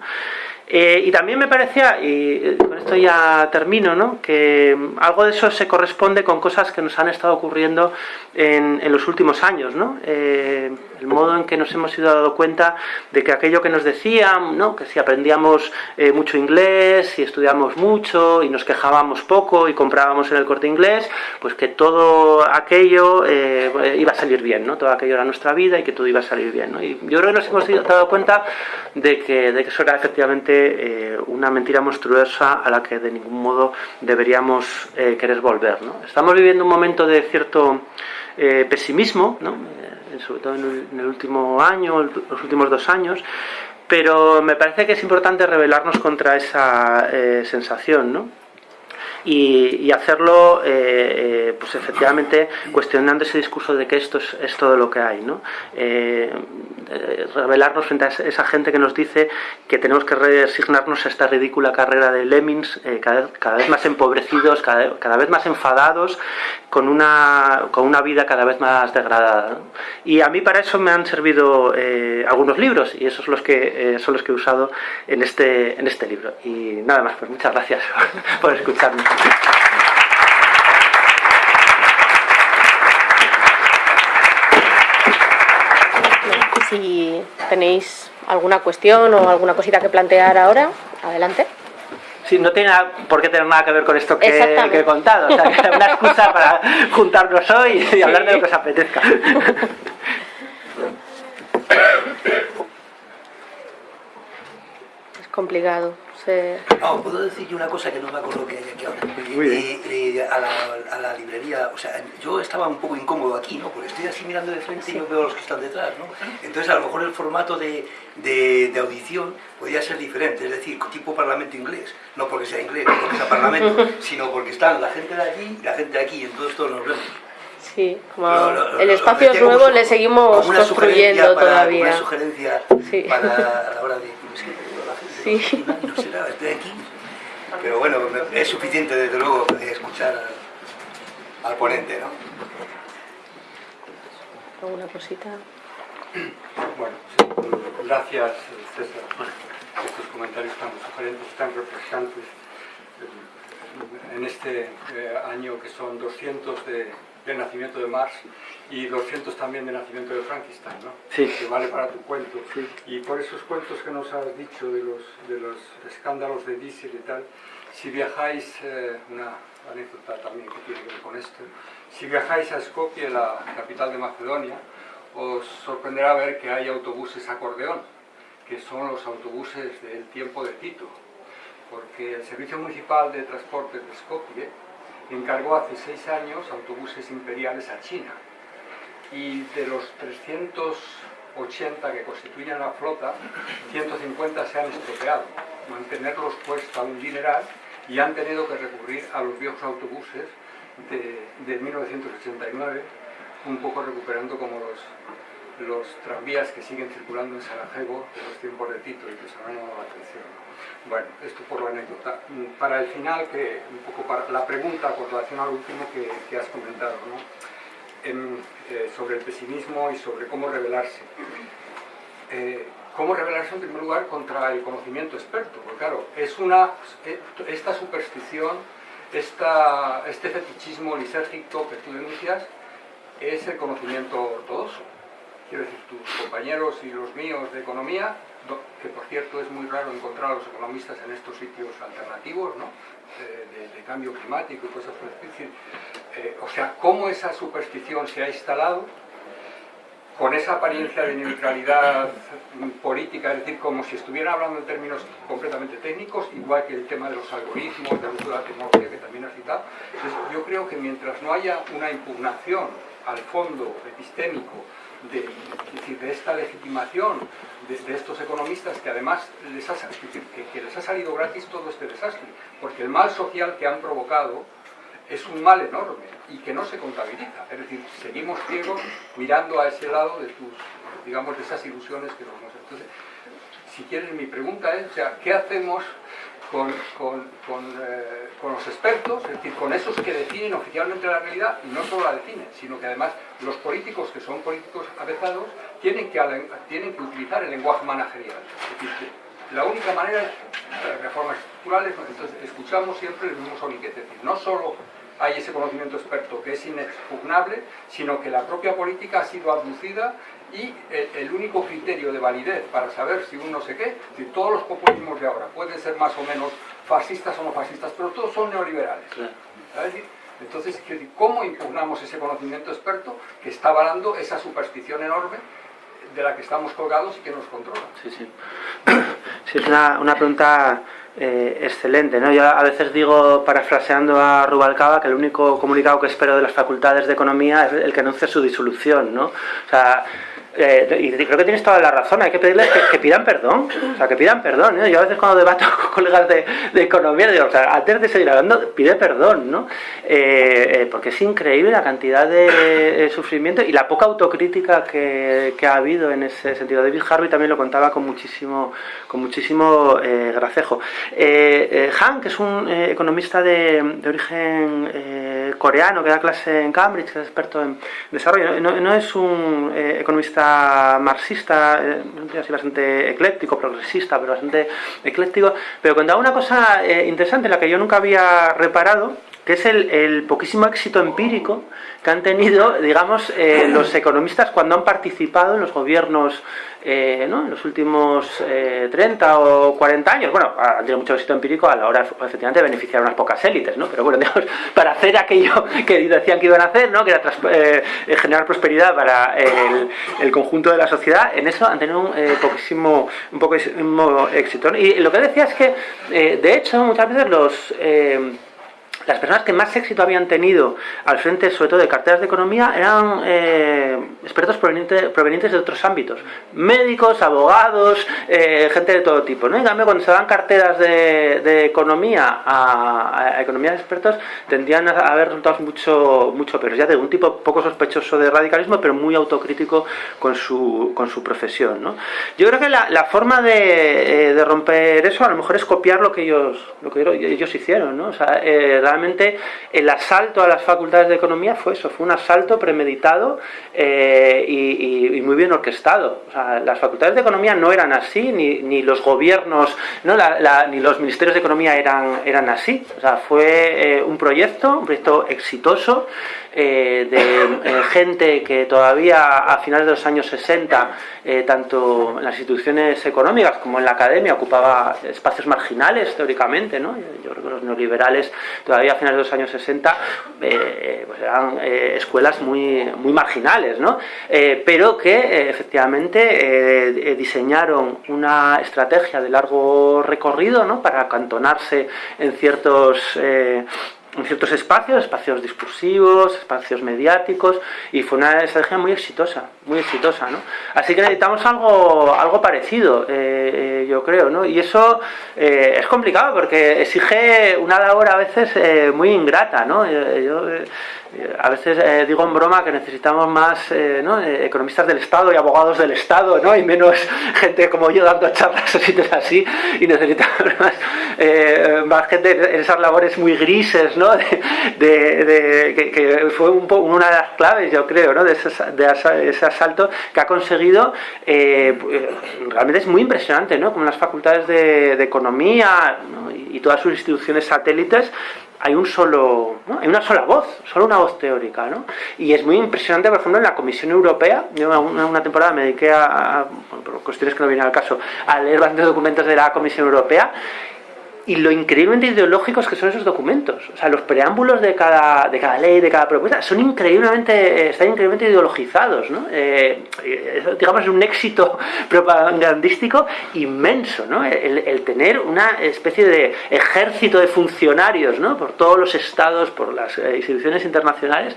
Eh, y también me parecía, y con esto ya termino, ¿no? que algo de eso se corresponde con cosas que nos han estado ocurriendo en, los últimos años. ¿no? Eh, el modo en que nos hemos ido dando cuenta de que aquello que nos decían, ¿no? que si aprendíamos eh, mucho inglés, si estudiamos mucho y nos quejábamos poco y comprábamos en el corte inglés, pues que todo aquello iba a salir bien, ¿no? todo aquello era nuestra vida y que todo iba a salir bien. ¿no? Y yo creo que nos hemos dado cuenta de que, de que eso era efectivamente eh, una mentira monstruosa a la que de ningún modo deberíamos eh, querer volver. Estamos viviendo un momento de cierto eh, pesimismo, sobre todo en el, último año, los últimos dos años, pero me parece que es importante rebelarnos contra esa sensación. ¿no? Y, hacerlo eh, eh, pues efectivamente cuestionando ese discurso de que esto es, todo lo que hay ¿no? Eh, revelarnos frente a esa gente que nos dice que tenemos que resignarnos a esta ridícula carrera de lemmings cada, vez más empobrecidos cada, vez más enfadados con una, con una vida cada vez más degradada y a mí para eso me han servido algunos libros y esos los que, son los que he usado en este, en este libro. Y nada más, pues muchas gracias por escucharme si tenéis alguna cuestión o alguna cosita que plantear ahora, adelante. Sí, no tiene por qué tener nada que ver con esto que, he contado. O sea, una excusa para juntarnos hoy y hablar de lo que os apetezca. Complicado. No, puedo decir una cosa que no me acuerdo que hay aquí ahora. Eh, a, la, a, la, librería, o sea, yo estaba un poco incómodo aquí, ¿no? Porque estoy así mirando de frente y yo veo a los que están detrás, ¿no? Entonces, a lo mejor el formato de, de, audición podría ser diferente, es decir, tipo parlamento inglés. No porque sea inglés, no porque sea parlamento, sino porque están la gente de allí y la gente de aquí, y entonces todos nos vemos. Sí, como el espacio nuevo le seguimos construyendo todavía. Una sugerencia para a la hora de Sí. No sé nada, estoy aquí. Pero bueno, es suficiente desde luego escuchar al, ponente, ¿no? ¿Alguna cosita? Bueno, sí, gracias César por estos comentarios tan sugerentes, tan refrescantes en este eh, año que son 200 de de nacimiento de Marx y 200 también de nacimiento de Frankenstein, ¿no? Sí. Que vale para tu cuento. Y por esos cuentos que nos has dicho de los, de los escándalos de Diesel y tal, si viajáis, eh, una anécdota también que tiene que ver con esto, si viajáis a Skopje, la capital de Macedonia, os sorprenderá ver que hay autobuses acordeón, que son los autobuses del tiempo de Tito, porque el Servicio Municipal de Transportes de Skopje encargó hace seis años autobuses imperiales a China. Y de los 380 que constituyen la flota, 150 se han estropeado. Mantenerlos cuesta un dineral y han tenido que recurrir a los viejos autobuses de, de 1989, un poco recuperando como los, los tranvías que siguen circulando en Sarajevo de los tiempos de Tito y que se han llamado la atención. Bueno, esto por la anécdota. Para el final, que un poco para la pregunta con relación al último que, has comentado, ¿no? Eh, sobre el pesimismo y sobre cómo revelarse. Eh, cómo revelarse en primer lugar contra el conocimiento experto, porque claro, es una, eh, esta superstición, esta, este fetichismo lisérgico que tú denuncias, es el conocimiento ortodoxo. Quiero decir, tus compañeros y los míos de economía, que por cierto es muy raro encontrar a los economistas en estos sitios alternativos, ¿no? de, cambio climático y cosas por eh, o sea, cómo esa superstición se ha instalado con esa apariencia de neutralidad política, es decir, como si estuvieran hablando en términos completamente técnicos, igual que el tema de los algoritmos, de la tecnología que también has citado. Yo creo que mientras no haya una impugnación al fondo epistémico de, esta legitimación de, estos economistas que además les ha, que les ha salido gratis todo este desastre, porque el mal social que han provocado es un mal enorme y que no se contabiliza. Es decir, seguimos ciegos mirando a ese lado de tus, digamos, de esas ilusiones que nos. Entonces, si quieres, mi pregunta es, o sea, ¿qué hacemos con, con, eh, con, los expertos, es decir, con esos que definen oficialmente la realidad y no solo la definen, sino que además los políticos que son políticos avezados tienen que, tienen que utilizar el lenguaje managerial. Es decir, la única manera es reformas estructurales, entonces escuchamos siempre el mismo soniquete, es decir, no solo hay ese conocimiento experto que es inexpugnable, sino que la propia política ha sido abducida y el, único criterio de validez para saber si uno sé qué, si todos los populismos de ahora pueden ser más o menos fascistas o no fascistas, pero todos son neoliberales. Entonces, ¿cómo impugnamos ese conocimiento experto que está avalando esa superstición enorme de la que estamos colgados y que nos controla? Sí, sí. Sí, es una, una pregunta eh, excelente. ¿no? Yo a veces digo, parafraseando a Rubalcaba, que el único comunicado que espero de las facultades de economía es el que anuncie su disolución. ¿no? O sea, eh, y creo que tienes toda la razón, hay que pedirles que, pidan perdón, o sea, que pidan perdón. ¿eh? Yo a veces cuando debato con colegas de, economía, digo, o sea, antes de seguir hablando, pide perdón, ¿no? Eh, porque es increíble la cantidad de sufrimiento y la poca autocrítica que, ha habido en ese sentido. David Harvey también lo contaba con muchísimo, con muchísimo gracejo. Han, que es un economista de, origen coreano que da clase en Cambridge, es experto en desarrollo, no es un economista marxista, eh, así bastante ecléctico, progresista, pero bastante ecléctico, pero contaba una cosa eh, interesante la que yo nunca había reparado, que es el, poquísimo éxito empírico que han tenido, digamos, eh, los economistas cuando han participado en los gobiernos eh, ¿no? en los últimos 30 eh, o 40 años. Bueno, han tenido mucho éxito empírico a la hora, efectivamente, de beneficiar a unas pocas élites, ¿no? Pero bueno, digamos, para hacer aquello que decían que iban a hacer, ¿no? Que era generar prosperidad para el, conjunto de la sociedad, en eso han tenido un poquísimo, un poquísimo éxito. Y lo que decía es que, de hecho, muchas veces los las personas que más éxito habían tenido al frente, sobre todo de carteras de economía, eran eh, expertos provenientes, de otros ámbitos. Médicos, abogados, eh, gente de todo tipo. ¿no? En cambio, cuando se dan carteras de, economía a, a, economía de expertos, tendían a haber resultados mucho, mucho peores. Ya de un tipo poco sospechoso de radicalismo, pero muy autocrítico con su, con su profesión. ¿no? Yo creo que la, forma de, eh, de, romper eso a lo mejor es copiar lo que ellos, lo que ellos hicieron. ¿no? O sea, realmente el asalto a las facultades de economía fue eso, fue un asalto premeditado eh, y, muy bien orquestado. las facultades de economía no eran así, ni, los gobiernos, ni los ministerios de economía eran, eran así. Fue eh, un proyecto, un proyecto exitoso, eh, de gente que todavía a finales de los años 60, tanto en las instituciones económicas como en la academia, ocupaba espacios marginales teóricamente. ¿no? Yo creo que los neoliberales todavía a finales de los años 60 eh, pues eran eh, escuelas muy, muy marginales, ¿no? Eh, pero que efectivamente diseñaron una estrategia de largo recorrido ¿no? para acantonarse en ciertos en ciertos espacios, espacios discursivos, espacios mediáticos, y fue una estrategia muy exitosa, muy exitosa, ¿no? Así que necesitamos algo, algo parecido, eh, eh, yo creo, ¿no? Y eso eh, es complicado porque exige una labor a veces muy ingrata, ¿no? Yo, a veces eh, digo en broma que necesitamos más eh, eh, economistas del Estado y abogados del Estado, ¿no? y menos gente como yo dando charlas o sitios así, y necesitamos más, gente en esas labores muy grises, ¿no? de, que, fue una de las claves, yo creo, ¿no? de, ese, asalto que ha conseguido, realmente es muy impresionante, ¿no? como las facultades de, economía y todas sus instituciones satélites hay un solo, hay una sola voz, solo una voz teórica, ¿no? Y es muy impresionante, por ejemplo, en la Comisión Europea, yo una, una temporada me dediqué a, por cuestiones que no vienen al caso, a leer bastantes documentos de la Comisión Europea y lo increíblemente ideológicos que son esos documentos. O sea, los preámbulos de cada, de cada ley, de cada propuesta, son increíblemente, eh, están increíblemente ideologizados, ¿no? Eh, digamos, es un éxito propagandístico inmenso, ¿no? El, tener una especie de ejército de funcionarios, ¿no? Por todos los estados, por las eh, instituciones internacionales,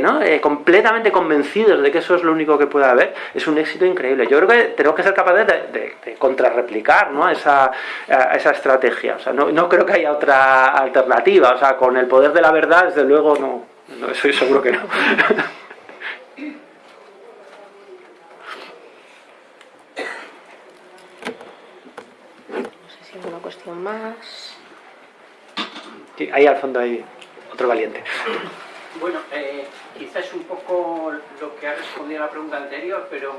¿no? completamente convencidos de que eso es lo único que puede haber, es un éxito increíble. Yo creo que tenemos que ser capaces de, de, contrarreplicar, ¿no? Esa, esa estrategia o sea, no, creo que haya otra alternativa. O sea, con el poder de la verdad, desde luego, no. no estoy seguro que no. No sé si hay alguna cuestión más. Sí, ahí al fondo hay otro valiente. Bueno, eh, quizás un poco lo que ha respondido a la pregunta anterior, pero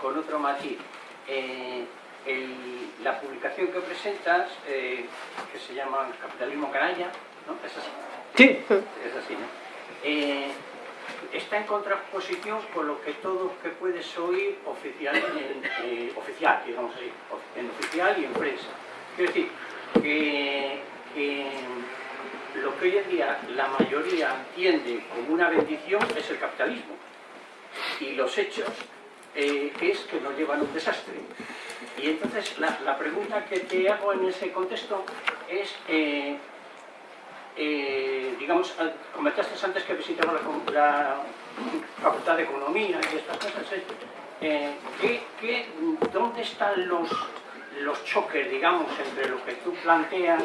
con otro matiz. Eh, la publicación que presentas, eh, que se llama Capitalismo Canalla, ¿no? ¿Es así? Sí. Es así, ¿no? Eh, está en contraposición con lo que todo que puedes oír oficial, en, eh, oficial digamos así, en oficial y en prensa. Quiero decir, que, lo que hoy en día la mayoría entiende como una bendición es el capitalismo. Y los hechos es que nos llevan a un desastre. Y entonces la, pregunta que te hago en ese contexto es, eh, eh, digamos, comentaste antes que visitaba la, Facultad de Economía y estas cosas, eh, dónde están los, los choques, digamos, entre lo que tú planteas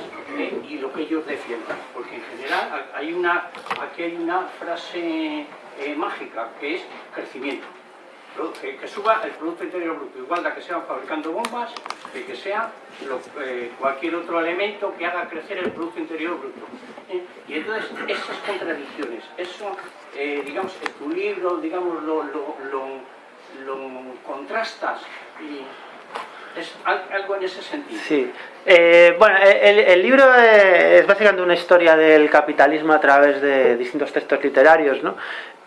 y lo que ellos defienden? Porque en general hay una, aquí hay una frase mágica que es crecimiento que, suba el Producto Interior Bruto, igual de que sean fabricando bombas, que, que sea eh, cualquier otro elemento que haga crecer el Producto Interior Bruto. ¿eh? Y entonces esas contradicciones, eso, eh, digamos, en tu libro, digamos, lo, lo, lo, contrastas y es algo en ese sentido. Sí. bueno, el, el, libro es básicamente una historia del capitalismo a través de distintos textos literarios, ¿no?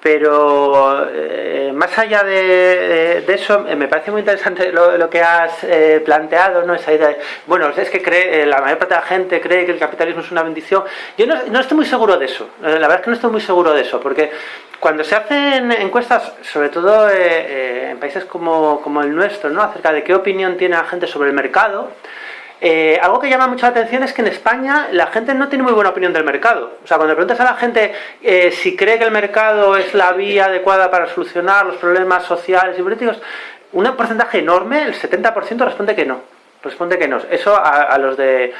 Pero eh, más allá de, eso, eh, me parece muy interesante lo, que has eh, planteado, ¿no? Esa idea bueno, es que cree, la mayor parte de la gente cree que el capitalismo es una bendición. Yo no, estoy muy seguro de eso, la verdad es que no estoy muy seguro de eso, porque cuando se hacen encuestas, sobre todo en países como, como el nuestro, ¿no? Acerca de qué opinión tiene la gente sobre el mercado, eh, algo que llama mucho la atención es que en España la gente no tiene muy buena opinión del mercado. O sea, cuando preguntas a la gente eh, si cree que el mercado es la vía adecuada para solucionar los problemas sociales y políticos, un porcentaje enorme, el 70%, responde que no. Responde que no. Eso a, los de,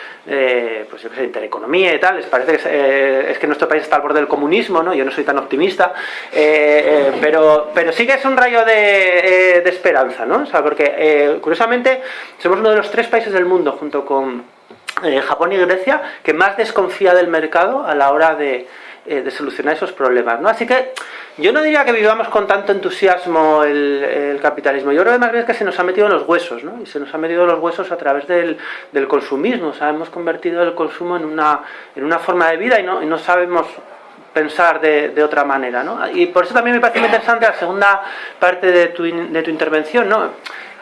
pues yo qué sé, intereconomía y tal, les parece que eh, es, que nuestro país está al borde del comunismo, ¿no? Yo no soy tan optimista, eh, eh, pero, pero sí que es un rayo de, de esperanza, ¿no? O sea, porque curiosamente somos uno de los tres países del mundo, junto con Japón y Grecia, que más desconfía del mercado a la hora de, de solucionar esos problemas, ¿no? Así que yo no diría que vivamos con tanto entusiasmo el, capitalismo. Yo creo que más bien es que se nos ha metido en los huesos, ¿no? Y se nos ha metido en los huesos a través del, consumismo. O sea, hemos convertido el consumo en una, en una forma de vida y no, y no sabemos pensar de, de, otra manera, ¿no? Y por eso también me parece muy interesante la segunda parte de tu, de tu intervención, ¿no?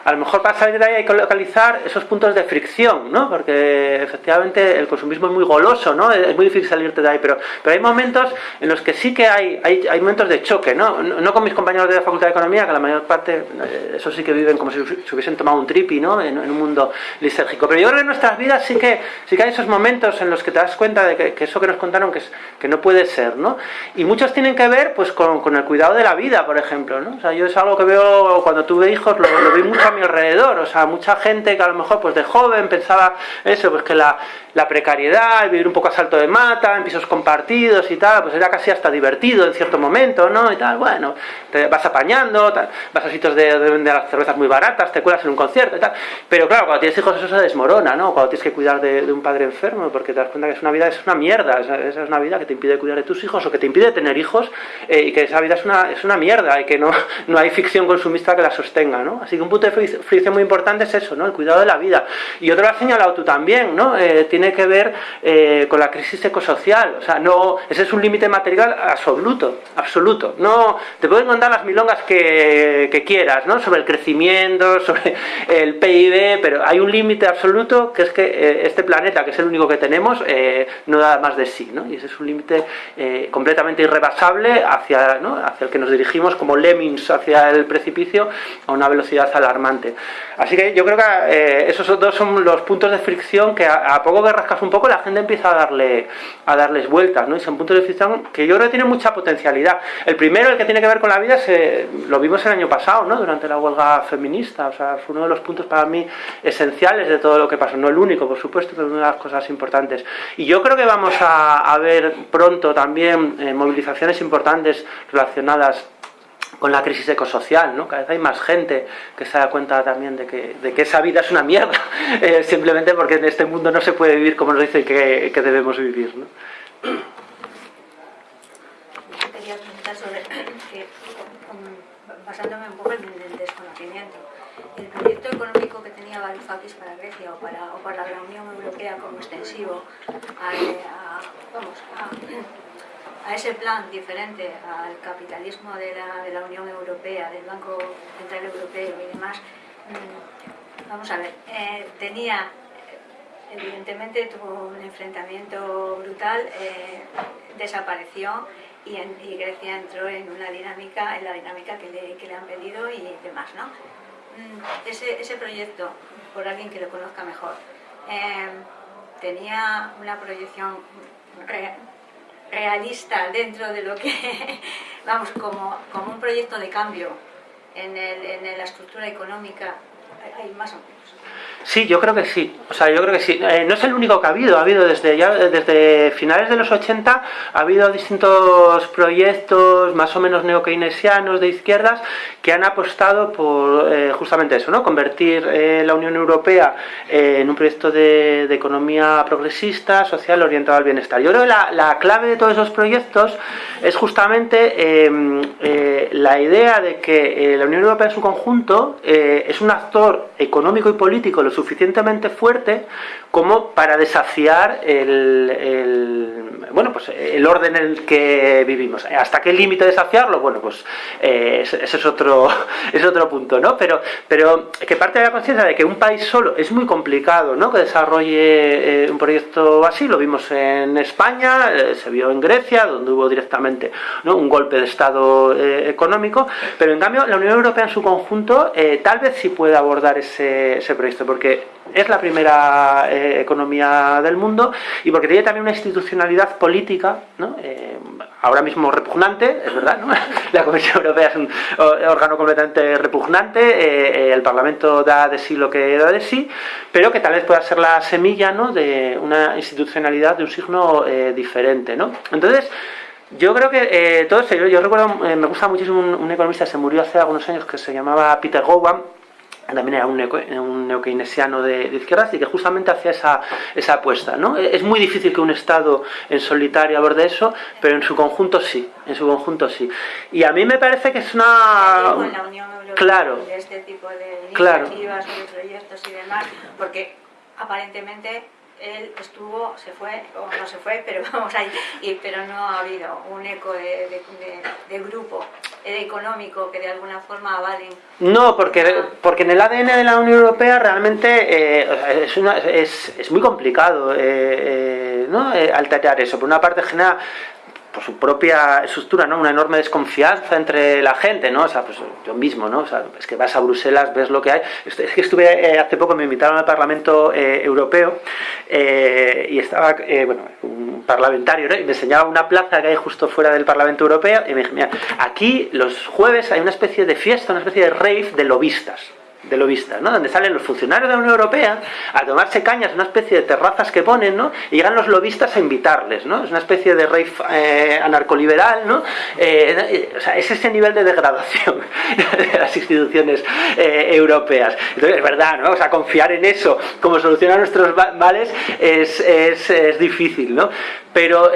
A lo mejor para salir de ahí hay que localizar esos puntos de fricción, ¿no? Porque efectivamente el consumismo es muy goloso, ¿no? Es muy difícil salirte de ahí, pero, pero hay momentos en los que sí que hay, hay, hay momentos de choque, ¿no? ¿no? con mis compañeros de la Facultad de Economía, que la mayor parte, eh, eso sí que viven como si se hubiesen tomado un tripi, ¿no? En, un mundo lisérgico. Pero yo creo que en nuestras vidas sí que, sí que hay esos momentos en los que te das cuenta de que, eso que nos contaron que, es, que no puede ser, ¿no? Y muchos tienen que ver pues con, con, el cuidado de la vida, por ejemplo, ¿no? O sea, yo es algo que veo cuando tuve hijos, lo, lo vi mucho mi alrededor, o sea, mucha gente que a lo mejor pues de joven pensaba eso, pues que la, la precariedad, vivir un poco a salto de mata, en pisos compartidos y tal, pues era casi hasta divertido en cierto momento, ¿no? Y tal, bueno, te vas apañando, vas a sitios de, de, las cervezas muy baratas, te cuelas en un concierto y tal, pero claro, cuando tienes hijos eso se desmorona, ¿no? Cuando tienes que cuidar de, de un padre enfermo, porque te das cuenta que es una vida, es una mierda, esa, es una vida que te impide cuidar de tus hijos o que te impide tener hijos eh, y que esa vida es una, es una mierda y que no, no hay ficción consumista que la sostenga, ¿no? Así que un punto de fricción muy importante es eso, ¿no? El cuidado de la vida. Y otro lo has señalado tú también, ¿no? Eh, tiene que ver eh, con la crisis ecosocial, o sea, no, ese es un límite material absoluto, absoluto. No, te pueden contar las milongas que, quieras, ¿no? Sobre el crecimiento, sobre el PIB, pero hay un límite absoluto que es que eh, este planeta, que es el único que tenemos, eh, no da más de sí, ¿no? Y ese es un límite completamente irrebasable hacia, ¿no? hacia el que nos dirigimos como lemmings hacia el precipicio a una velocidad alarmante. Así que yo creo que esos dos son los puntos de fricción que a, a, poco que rascas un poco la gente empieza a darle a darles vueltas, ¿no? Y son puntos de fricción que yo creo que tienen mucha potencialidad. El primero, el que tiene que ver con la vida, se, lo vimos el año pasado, ¿no? Durante la huelga feminista, o sea, fue uno de los puntos para mí esenciales de todo lo que pasó. No el único, por supuesto, pero una de las cosas importantes. Y yo creo que vamos a, a ver pronto también eh, movilizaciones importantes relacionadas con la crisis ecosocial, ¿no? Cada vez hay más gente que se da cuenta también de que, de que esa vida es una mierda, eh, simplemente porque en este mundo no se puede vivir como nos dicen que, que debemos vivir, ¿no? Quería preguntar sobre que, basándome un poco en el desconocimiento, el proyecto económico que tenía Varoufakis para Grecia o para, o para la Unión Europea como extensivo a, a ese plan diferente al capitalismo de la, de la, Unión Europea, del Banco Central Europeo y demás, mm, vamos a ver, eh, tenía, evidentemente tuvo un enfrentamiento brutal, eh, desapareció y, Grecia entró en una dinámica, en la dinámica que le, que le han pedido y demás, ¿no? Mm, ese, ese proyecto, por alguien que lo conozca mejor, eh, tenía una proyección realista dentro de lo que, vamos, como, como un proyecto de cambio en, el, en la estructura económica, hay más o menos. Sí, yo creo que sí. O sea, yo creo que sí. Eh, no es el único que ha habido. Ha habido desde ya desde finales de los 80 ha habido distintos proyectos más o menos neokeynesianos de izquierdas que han apostado por eh, justamente eso, ¿no? Convertir eh, la Unión Europea en un proyecto de, de, economía progresista, social, orientado al bienestar. Yo creo que la, la clave de todos esos proyectos es justamente em, la idea de que la Unión Europea en su conjunto es un actor económico y político lo suficientemente fuerte como para desafiar el, bueno, pues el orden en el que vivimos. ¿Hasta qué límite desafiarlo? Bueno, pues eh, ese es otro, es otro punto, ¿no? Pero, pero que parte de la conciencia de que un país solo es muy complicado, ¿no? Que desarrolle eh, un proyecto así, lo vimos en España, eh, se vio en Grecia, donde hubo directamente ¿no? un golpe de Estado económico, pero en cambio la Unión Europea en su conjunto tal vez sí puede abordar ese, ese proyecto, porque es la primera eh, economía del mundo y porque tiene también una institucionalidad política, ¿no? eh, ahora mismo repugnante, es verdad, ¿no? la Comisión Europea es un órgano completamente repugnante, eh, el Parlamento da de sí lo que da de sí, pero que tal vez pueda ser la semilla ¿no? de una institucionalidad de un signo eh, diferente. ¿no? Entonces, yo creo que eh, todo esto, yo, yo recuerdo, eh, me gusta muchísimo un, un, economista, se murió hace algunos años, que se llamaba Peter Gowan, también era un, neo, un neokeynesiano de, de, izquierdas y que justamente hacía esa, esa apuesta. ¿no? Es muy difícil que un Estado en solitario aborde eso, pero en su conjunto sí, en su conjunto sí. Y a mí me parece que es una... Con la Unión Europea, claro, de este tipo de claro. iniciativas, de proyectos y demás, porque aparentemente él estuvo, se fue, o no se fue, pero vamos ahí, y, pero no ha habido un eco de, grupo económico que de alguna forma avalen. No, porque, porque en el ADN de la Unión Europea realmente eh, es, una, es, es, muy complicado eh, eh, ¿no? alterar eso. Por una parte genera por su propia estructura, ¿no? Una enorme desconfianza entre la gente, ¿no? O sea, pues yo mismo, ¿no? O sea, es que vas a Bruselas, ves lo que hay. Es que estuve eh, hace poco, me invitaron al Parlamento eh, Europeo eh, y estaba, bueno, un parlamentario, ¿no? Y me enseñaba una plaza que hay justo fuera del Parlamento Europeo y me dije, mira, aquí los jueves hay una especie de fiesta, una especie de rave de lobistas. De lobistas, ¿no? Donde salen los funcionarios de la Unión Europea a tomarse cañas, una especie de terrazas que ponen, ¿no? Y llegan los lobistas a invitarles, ¿no? Es una especie de rey eh, anarcoliberal, ¿no? Eh, o sea, es ese nivel de degradación de las instituciones eh, europeas. Entonces, es verdad, ¿no? O sea, confiar en eso como solución a nuestros males es, es, es difícil, ¿no? Pero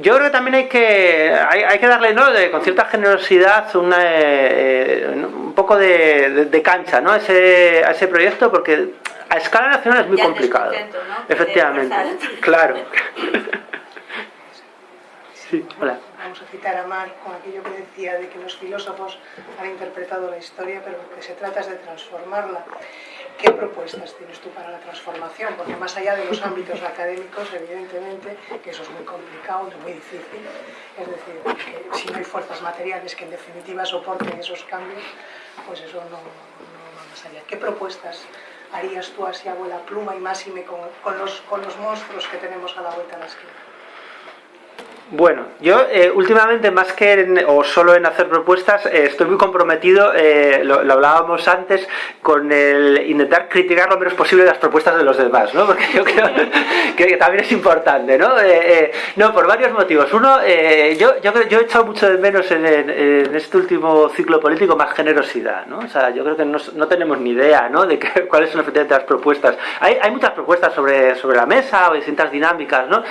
yo creo que también hay que, hay, que darle ¿no? con cierta generosidad una, eh, un poco de, cancha ¿no? a, ese, a ese proyecto porque a escala nacional es muy complicado. Efectivamente, claro. sí, hola. Vamos a citar a Marx con aquello que decía de que los filósofos han interpretado la historia, pero lo que se trata es de transformarla. ¿Qué propuestas tienes tú para la transformación? Porque más allá de los ámbitos académicos, evidentemente, que eso es muy complicado, muy difícil, es decir, que si no hay fuerzas materiales que en definitiva soporten esos cambios, pues eso no, va más allá. ¿Qué propuestas harías tú así, abuela pluma y máxime con, con, los, con los monstruos que tenemos a la vuelta de la esquina? Bueno, yo eh, últimamente más que en, o solo en hacer propuestas, eh, estoy muy comprometido, eh, lo, hablábamos antes, con el intentar criticar lo menos posible las propuestas de los demás, ¿no? Porque yo creo que, también es importante, ¿no? no, por varios motivos. Uno, yo, yo, yo, he echado mucho de menos en, este último ciclo político más generosidad, ¿no? O sea, yo creo que no, no tenemos ni idea, ¿no? De cuáles son efectivamente las propuestas. Hay, hay muchas propuestas sobre, sobre la mesa o distintas dinámicas, ¿no?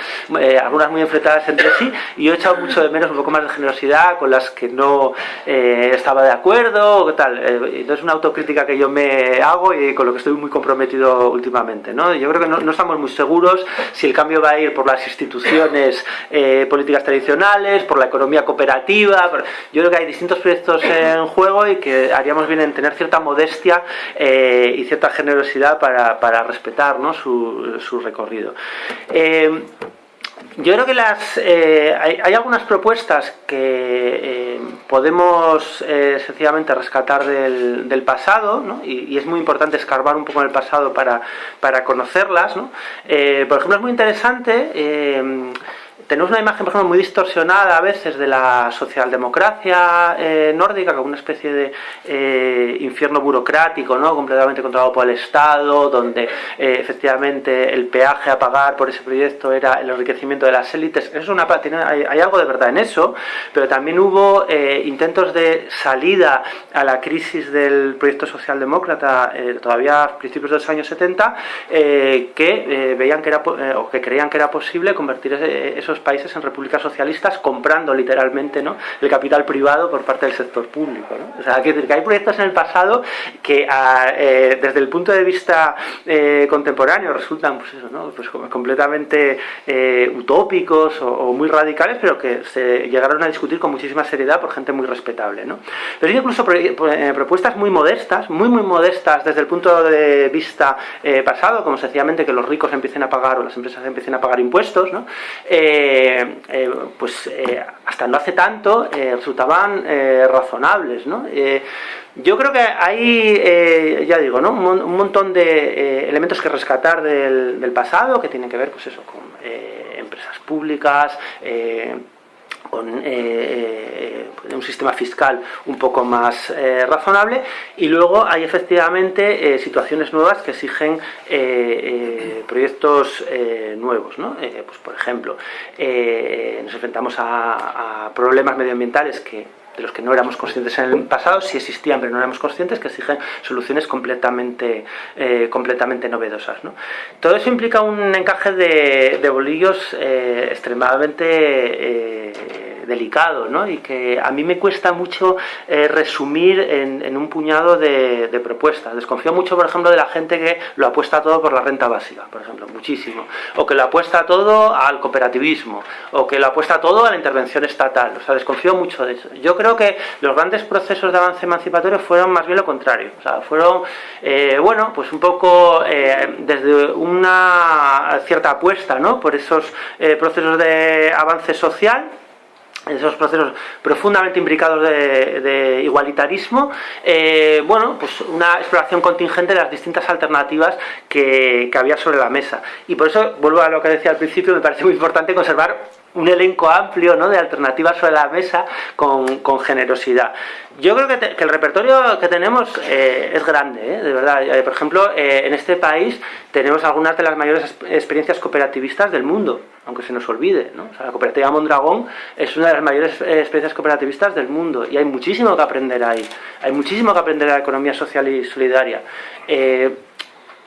algunas muy enfrentadas entre sí y yo he echado mucho de menos un poco más de generosidad con las que no eh, estaba de acuerdo o tal. Eh, entonces es una autocrítica que yo me hago y con lo que estoy muy comprometido últimamente. ¿no? Yo creo que no, estamos muy seguros si el cambio va a ir por las instituciones eh, políticas tradicionales, por la economía cooperativa. Yo creo que hay distintos proyectos en juego y que haríamos bien en tener cierta modestia y cierta generosidad para, para respetar ¿no? su, su recorrido. Yo creo que las, eh, hay, algunas propuestas que eh, podemos eh, sencillamente rescatar del, pasado, ¿no? y, es muy importante escarbar un poco en el pasado para, para conocerlas. ¿no? por ejemplo, es muy interesante tenemos una imagen, por ejemplo, muy distorsionada a veces de la socialdemocracia eh, nórdica, como una especie de eh, infierno burocrático, ¿no? completamente controlado por el Estado, donde eh, efectivamente el peaje a pagar por ese proyecto era el enriquecimiento de las élites. Eso es una, hay, hay, algo de verdad en eso, pero también hubo intentos de salida a la crisis del proyecto socialdemócrata todavía a principios de los años 70, que veían que era, o que creían que era posible convertir esos países en repúblicas socialistas comprando literalmente ¿no? el capital privado por parte del sector público. O sea, que, hay proyectos en el pasado que eh, desde el punto de vista eh, contemporáneo resultan pues eso, ¿no? pues completamente eh, utópicos o, muy radicales, pero que se llegaron a discutir con muchísima seriedad por gente muy respetable. ¿no? Pero hay incluso propuestas muy modestas, muy muy modestas desde el punto de vista pasado, como sencillamente que los ricos empiecen a pagar o las empresas empiecen a pagar impuestos, ¿no? Eh, pues eh, hasta no hace tanto resultaban razonables, ¿no? yo creo que hay, ya digo, ¿no? un, montón de elementos que rescatar del, pasado que tienen que ver, pues eso, con empresas públicas, con eh, un sistema fiscal un poco más eh, razonable y luego hay efectivamente eh, situaciones nuevas que exigen proyectos nuevos ¿no? pues por ejemplo nos enfrentamos a problemas medioambientales que de los que no éramos conscientes en el pasado, sí existían pero no éramos conscientes, que exigen soluciones completamente, eh, completamente novedosas. ¿no? Todo eso implica un encaje de, bolillos eh, extremadamente eh, delicado ¿no? y que a mí me cuesta mucho resumir en, un puñado de, propuestas. Desconfío mucho, por ejemplo, de la gente que lo apuesta todo por la renta básica, por ejemplo, muchísimo, o que lo apuesta todo al cooperativismo, o que lo apuesta todo a la intervención estatal. O sea, desconfío mucho de eso. Yo creo que los grandes procesos de avance emancipatorio fueron más bien lo contrario. O sea, fueron, eh, bueno, pues un poco eh, desde una cierta apuesta, ¿no? Por esos eh, procesos de avance social esos procesos profundamente imbricados de, igualitarismo, bueno, pues una exploración contingente de las distintas alternativas que, que, había sobre la mesa. Y por eso, vuelvo a lo que decía al principio, me parece muy importante conservar un elenco amplio ¿no? de alternativas sobre la mesa con, con generosidad. Yo creo que, que, el repertorio que tenemos eh, es grande, ¿eh? de verdad. Eh, por ejemplo, eh, en este país tenemos algunas de las mayores experiencias cooperativistas del mundo, aunque se nos olvide. ¿no? O sea, la cooperativa Mondragón es una de las mayores experiencias cooperativistas del mundo y hay muchísimo que aprender ahí. Hay muchísimo que aprender de la economía social y solidaria.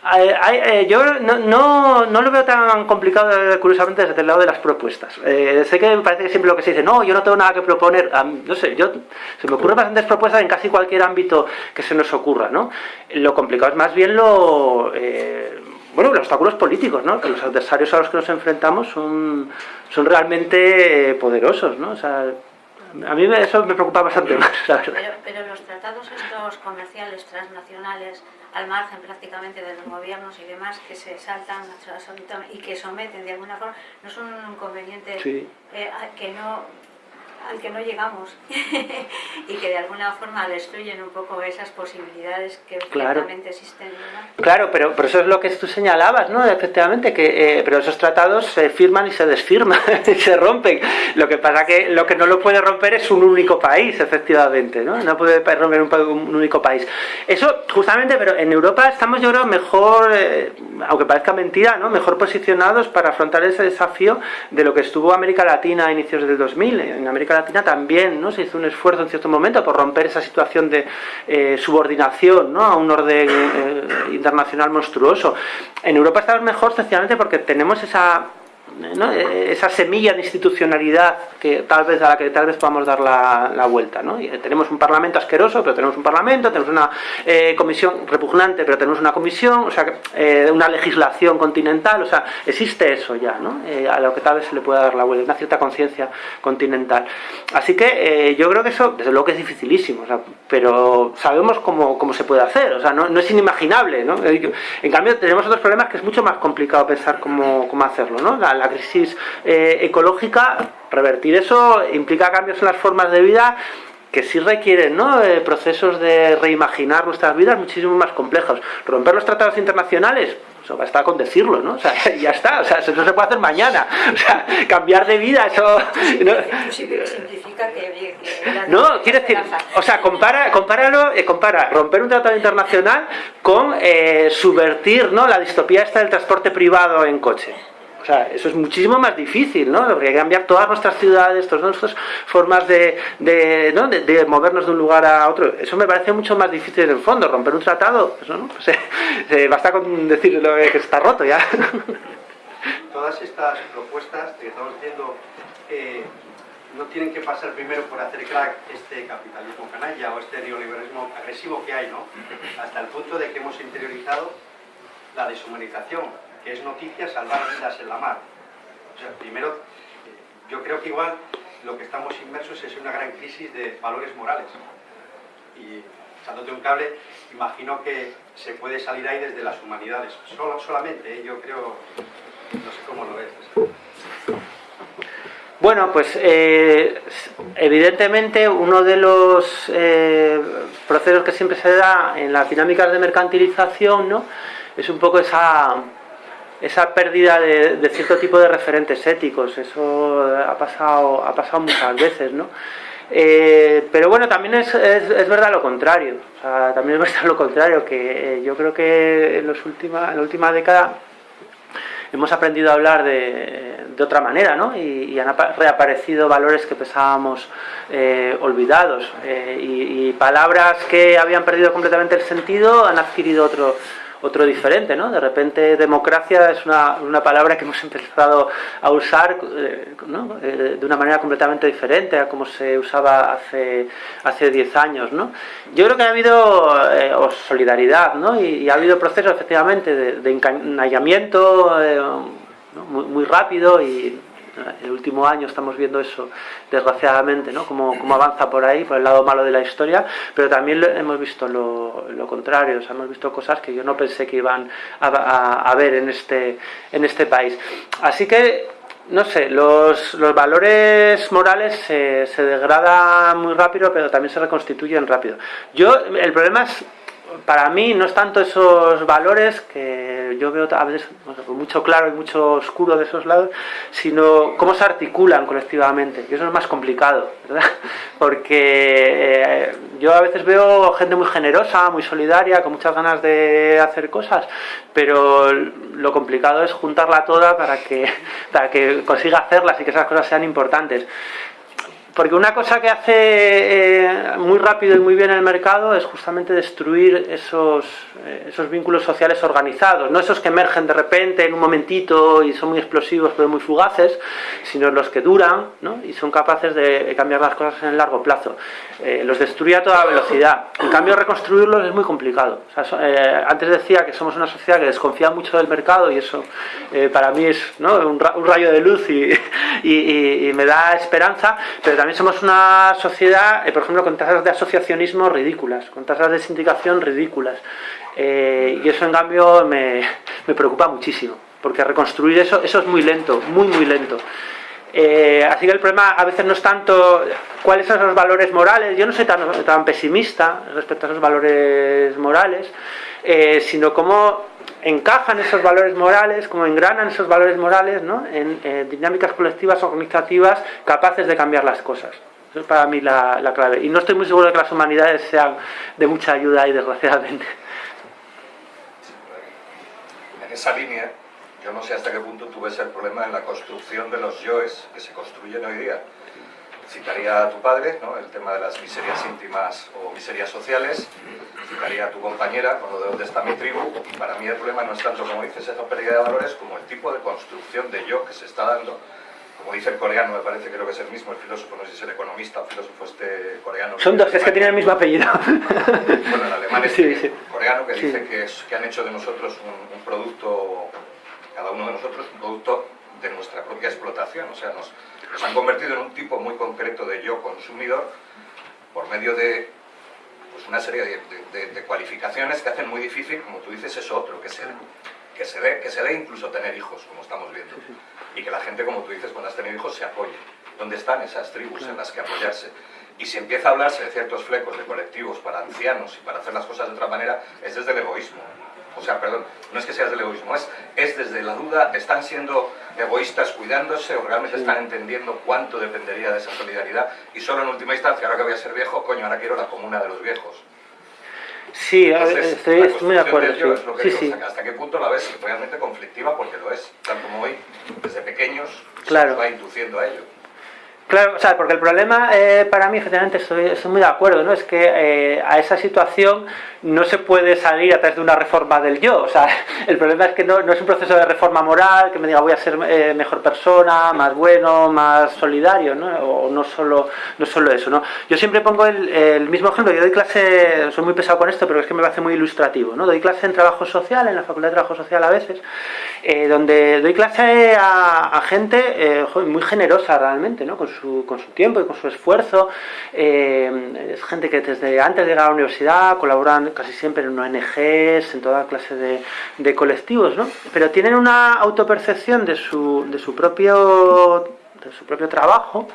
Eh, yo no, no, lo veo tan complicado, curiosamente, desde el lado de las propuestas. Eh, sé que parece que siempre lo que se dice, no, yo no tengo nada que proponer. no sé, yo se me ocurren bastantes propuestas en casi cualquier ámbito que se nos ocurra, ¿no? Lo complicado es más bien lo... Eh, bueno, los obstáculos políticos, ¿no? Que los adversarios a los que nos enfrentamos son, son realmente poderosos, ¿no? O sea, a mí eso me preocupa bastante más, Pero, pero los tratados estos comerciales transnacionales al margen prácticamente de los gobiernos y demás que se saltan y que someten de alguna forma, no son un inconveniente eh, que no al que no llegamos y que de alguna forma destruyen un poco esas posibilidades que claro. existen. Claro, pero, pero eso es lo que tú señalabas, ¿no? Efectivamente, que eh, pero esos tratados se firman y se desfirman y se rompen. Lo que pasa que lo que no lo puede romper es un único país, efectivamente, ¿no? No puede romper un, único país. Eso, justamente, pero en Europa estamos, yo creo, mejor, eh, aunque parezca mentira, ¿no? Mejor posicionados para afrontar ese desafío de lo que estuvo América Latina a inicios del 2000. En América Latina también ¿no? se hizo un esfuerzo en cierto momento por romper esa situación de eh, subordinación ¿no? a un orden eh, internacional monstruoso. En Europa estamos mejor sencillamente porque tenemos esa esa semilla de institucionalidad que tal vez a la que tal vez podamos dar la, vuelta. ¿no? Eh, tenemos un parlamento asqueroso, pero tenemos un parlamento, tenemos una eh, comisión repugnante, pero tenemos una comisión, o sea, eh, una legislación continental, o sea, existe eso ya, ¿no? a lo que tal vez se le pueda dar la vuelta, una cierta conciencia continental. Así que yo creo que eso, desde luego que es dificilísimo, pero sabemos cómo, cómo, se puede hacer, o sea, no, no es inimaginable. ¿no? En cambio, tenemos otros problemas que es mucho más complicado pensar cómo, cómo hacerlo. ¿no? La crisis eh, ecológica, revertir eso implica cambios en las formas de vida que sí requieren ¿no? Eh, procesos de reimaginar nuestras vidas muchísimo más complejos. Romper los tratados internacionales, eso basta con decirlo, ¿no? O sea, ya está, o sea, eso no se puede hacer mañana. O sea, cambiar de vida, eso... ¿no? Que... No, quiere decir, o sea, compara, compáralo, eh, compara romper un tratado internacional con subvertir ¿no? la distopía esta del transporte privado en coche. O sea, eso es muchísimo más difícil, ¿no? Habría que cambiar todas nuestras ciudades, todas nuestras formas de, de, ¿no? de, movernos de un lugar a otro. Eso me parece mucho más difícil en el fondo, romper un tratado. Eso, ¿no? Pues, basta con decir que está roto ya. Todas estas propuestas que estamos diciendo eh, no tienen que pasar primero por hacer crack este capitalismo canalla o este neoliberalismo agresivo que hay, ¿no? Hasta el punto de que hemos interiorizado la deshumanización que es noticia salvar vidas en la mar. O sea, primero, yo creo que igual lo que estamos inmersos es una gran crisis de valores morales. Y echándote un cable, imagino que se puede salir ahí desde las humanidades. Solo, solamente, ¿eh? yo creo, no sé cómo lo ves. Bueno, pues eh, evidentemente uno de los eh, procesos que siempre se da en las dinámicas de mercantilización ¿no? es un poco esa esa pérdida de, cierto tipo de referentes éticos, eso ha pasado, ha pasado muchas veces, ¿no? Eh, pero bueno, también es, es, verdad lo contrario, o sea, también es verdad lo contrario, que eh, yo creo que en, los última, en la última década hemos aprendido a hablar de, de otra manera, ¿no? Y, han reaparecido valores que pensábamos eh, olvidados, y, y palabras que habían perdido completamente el sentido han adquirido otro otro diferente, ¿no? De repente democracia es una, una palabra que hemos empezado a usar eh, ¿no? Eh, de una manera completamente diferente a como se usaba hace hace 10 años, ¿no? Yo creo que ha habido eh, solidaridad, ¿no? Y, ha habido procesos efectivamente de, de encañamiento muy, muy rápido y el último año estamos viendo eso, desgraciadamente, ¿no? Cómo, avanza por ahí, por el lado malo de la historia, pero también hemos visto lo, contrario, o sea, hemos visto cosas que yo no pensé que iban a, ver en este, en este país. Así que, no sé, los, los valores morales se, se degradan muy rápido, pero también se reconstituyen rápido. Yo, el problema es, para mí, no es tanto esos valores que yo veo a veces mucho claro y mucho oscuro de esos lados, sino cómo se articulan colectivamente. Y eso es más complicado, ¿verdad? Porque eh, yo a veces veo gente muy generosa, muy solidaria, con muchas ganas de hacer cosas, pero lo complicado es juntarla toda para que, para que consiga hacerlas y que esas cosas sean importantes. Porque una cosa que hace eh, muy rápido y muy bien el mercado es justamente destruir esos, eh, esos vínculos sociales organizados, no esos que emergen de repente en un momentito y son muy explosivos pero muy fugaces, sino los que duran ¿no? y son capaces de cambiar las cosas en el largo plazo. Eh, los destruye a toda velocidad. En cambio, reconstruirlos es muy complicado. antes decía que somos una sociedad que desconfía mucho del mercado y eso para mí es ¿no? un, rayo de luz y, y, y me da esperanza, pero también somos una sociedad, eh, por ejemplo, con tasas de asociacionismo ridículas, con tasas de sindicación ridículas. Eh, y eso, en cambio, me, preocupa muchísimo, porque reconstruir eso, eso es muy lento, muy, muy lento. Eh, así que el problema a veces no es tanto cuáles son los valores morales, yo no soy tan, tan pesimista respecto a esos valores morales, sino cómo encajan esos valores morales, como engranan esos valores morales ¿no? en dinámicas colectivas organizativas capaces de cambiar las cosas. Eso es para mí la, la, clave. Y no estoy muy seguro de que las humanidades sean de mucha ayuda y desgraciadamente. En esa línea, yo no sé hasta qué punto tú ves el problema en la construcción de los yoes que se construyen hoy día citaría a tu padre, ¿no? el tema de las miserias íntimas o miserias sociales, citaría a tu compañera con lo de dónde está mi tribu, y para mí el problema no es tanto, como dices, esa pérdida de valores, como el tipo de construcción de yo que se está dando, como dice el coreano, me parece que creo que es el mismo, el filósofo, no sé si es el economista o filósofo este coreano. Son dos, es que tienen el mismo apellido. Bueno, el alemán es sí, coreano que dice que, es, que han hecho de nosotros un, un producto, cada uno de nosotros, un producto de nuestra propia explotación, o sea, nos, nos han convertido en un tipo muy concreto de yo consumidor por medio de pues, una serie de, cualificaciones que hacen muy difícil, como tú dices, eso otro, que se, que se dé que se dé incluso tener hijos, como estamos viendo. Y que la gente, como tú dices, cuando has tenido hijos, se apoye. ¿Dónde están esas tribus en las que apoyarse? Y si empieza a hablarse de ciertos flecos de colectivos para ancianos y para hacer las cosas de otra manera, es desde el egoísmo o sea, perdón, no es que sea del egoísmo, es, es desde la duda, están siendo egoístas cuidándose o realmente están entendiendo cuánto dependería de esa solidaridad y solo en última instancia, ahora que voy a ser viejo, coño, ahora quiero la comuna de los viejos. Sí, estoy, muy de acuerdo. Sí. Sí, ¿Hasta qué punto la ves realmente conflictiva? Porque lo es, tal como hoy, desde pequeños, claro. se va induciendo a ello. Claro, o sea, porque el problema eh, para mí, efectivamente, estoy, muy de acuerdo, ¿no? Es que eh, a esa situación no se puede salir a través de una reforma del yo. O sea, el problema es que no, es un proceso de reforma moral que me diga voy a ser eh, mejor persona, más bueno, más solidario, ¿no? O no solo, no solo eso, ¿no? Yo siempre pongo el, mismo ejemplo. Yo doy clase, soy muy pesado con esto, pero es que me parece muy ilustrativo, ¿no? Doy clase en trabajo social, en la Facultad de Trabajo Social a veces, donde doy clase a, a gente muy generosa realmente, ¿no? Con con su tiempo y con su esfuerzo. Eh, es gente que desde antes de llegar a la universidad colaboran casi siempre en ONGs, en toda clase de, de colectivos, ¿no? pero tienen una autopercepción de su, de su propio de su propio trabajo,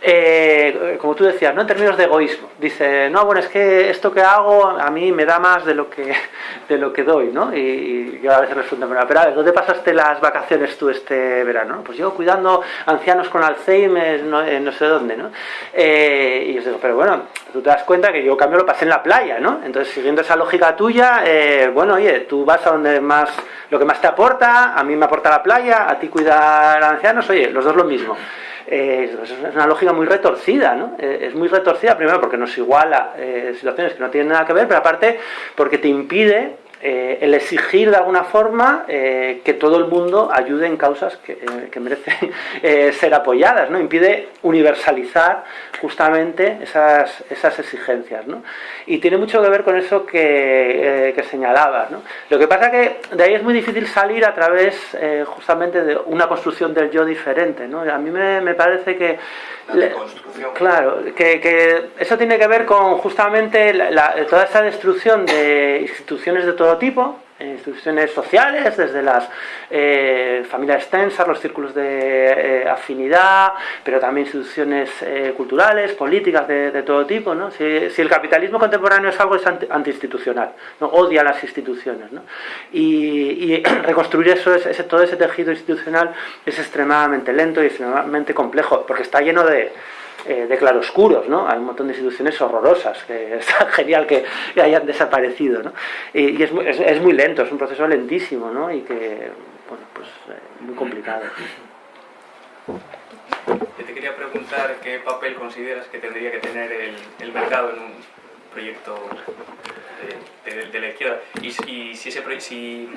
eh, como tú decías, ¿no? en términos de egoísmo. Dice, no, bueno, es que esto que hago a mí me da más de lo que, de lo que doy, ¿no? Y, yo a veces resulta, pero a ver, ¿dónde pasaste las vacaciones tú este verano? Pues yo cuidando ancianos con Alzheimer, no, no sé dónde, ¿no? Eh, y os digo, pero bueno, tú te das cuenta que yo cambio lo pasé en la playa, ¿no? Entonces, siguiendo esa lógica tuya, eh, bueno, oye, tú vas a donde más, lo que más te aporta, a mí me aporta la playa, a ti cuidar ancianos, oye, los dos lo mismo. Es una lógica muy retorcida, ¿no? Eh, es muy retorcida, primero porque nos iguala eh, situaciones que no tienen nada que ver, pero aparte porque te impide eh, el exigir de alguna forma eh, que todo el mundo ayude en causas que, eh, merecen ser apoyadas, ¿no? impide universalizar justamente esas, esas exigencias. ¿no? Y tiene mucho que ver con eso que, que señalabas. ¿no? Lo que pasa que de ahí es muy difícil salir a través justamente de una construcción del yo diferente. ¿no? A mí me, me parece que Claro, que, eso tiene que ver con justamente toda esa destrucción de instituciones de todo tipo, instituciones sociales, desde las eh, familias extensas, los círculos de eh, afinidad, pero también instituciones eh, culturales, políticas de, todo tipo. ¿no? Si, el capitalismo contemporáneo es algo, es antiinstitucional, ¿no? odia las instituciones. ¿no? Y, reconstruir eso, ese, todo ese tejido institucional es extremadamente lento y extremadamente complejo, porque está lleno de eh, de claroscuros, ¿no? Hay un montón de instituciones horrorosas, que es genial que, hayan desaparecido, ¿no? Y, es, es, muy lento, es un proceso lentísimo, ¿no? Y que, bueno, pues eh, muy complicado. Yo te quería preguntar qué papel consideras que tendría que tener el, mercado en un proyecto de, la izquierda y, si, ese, si,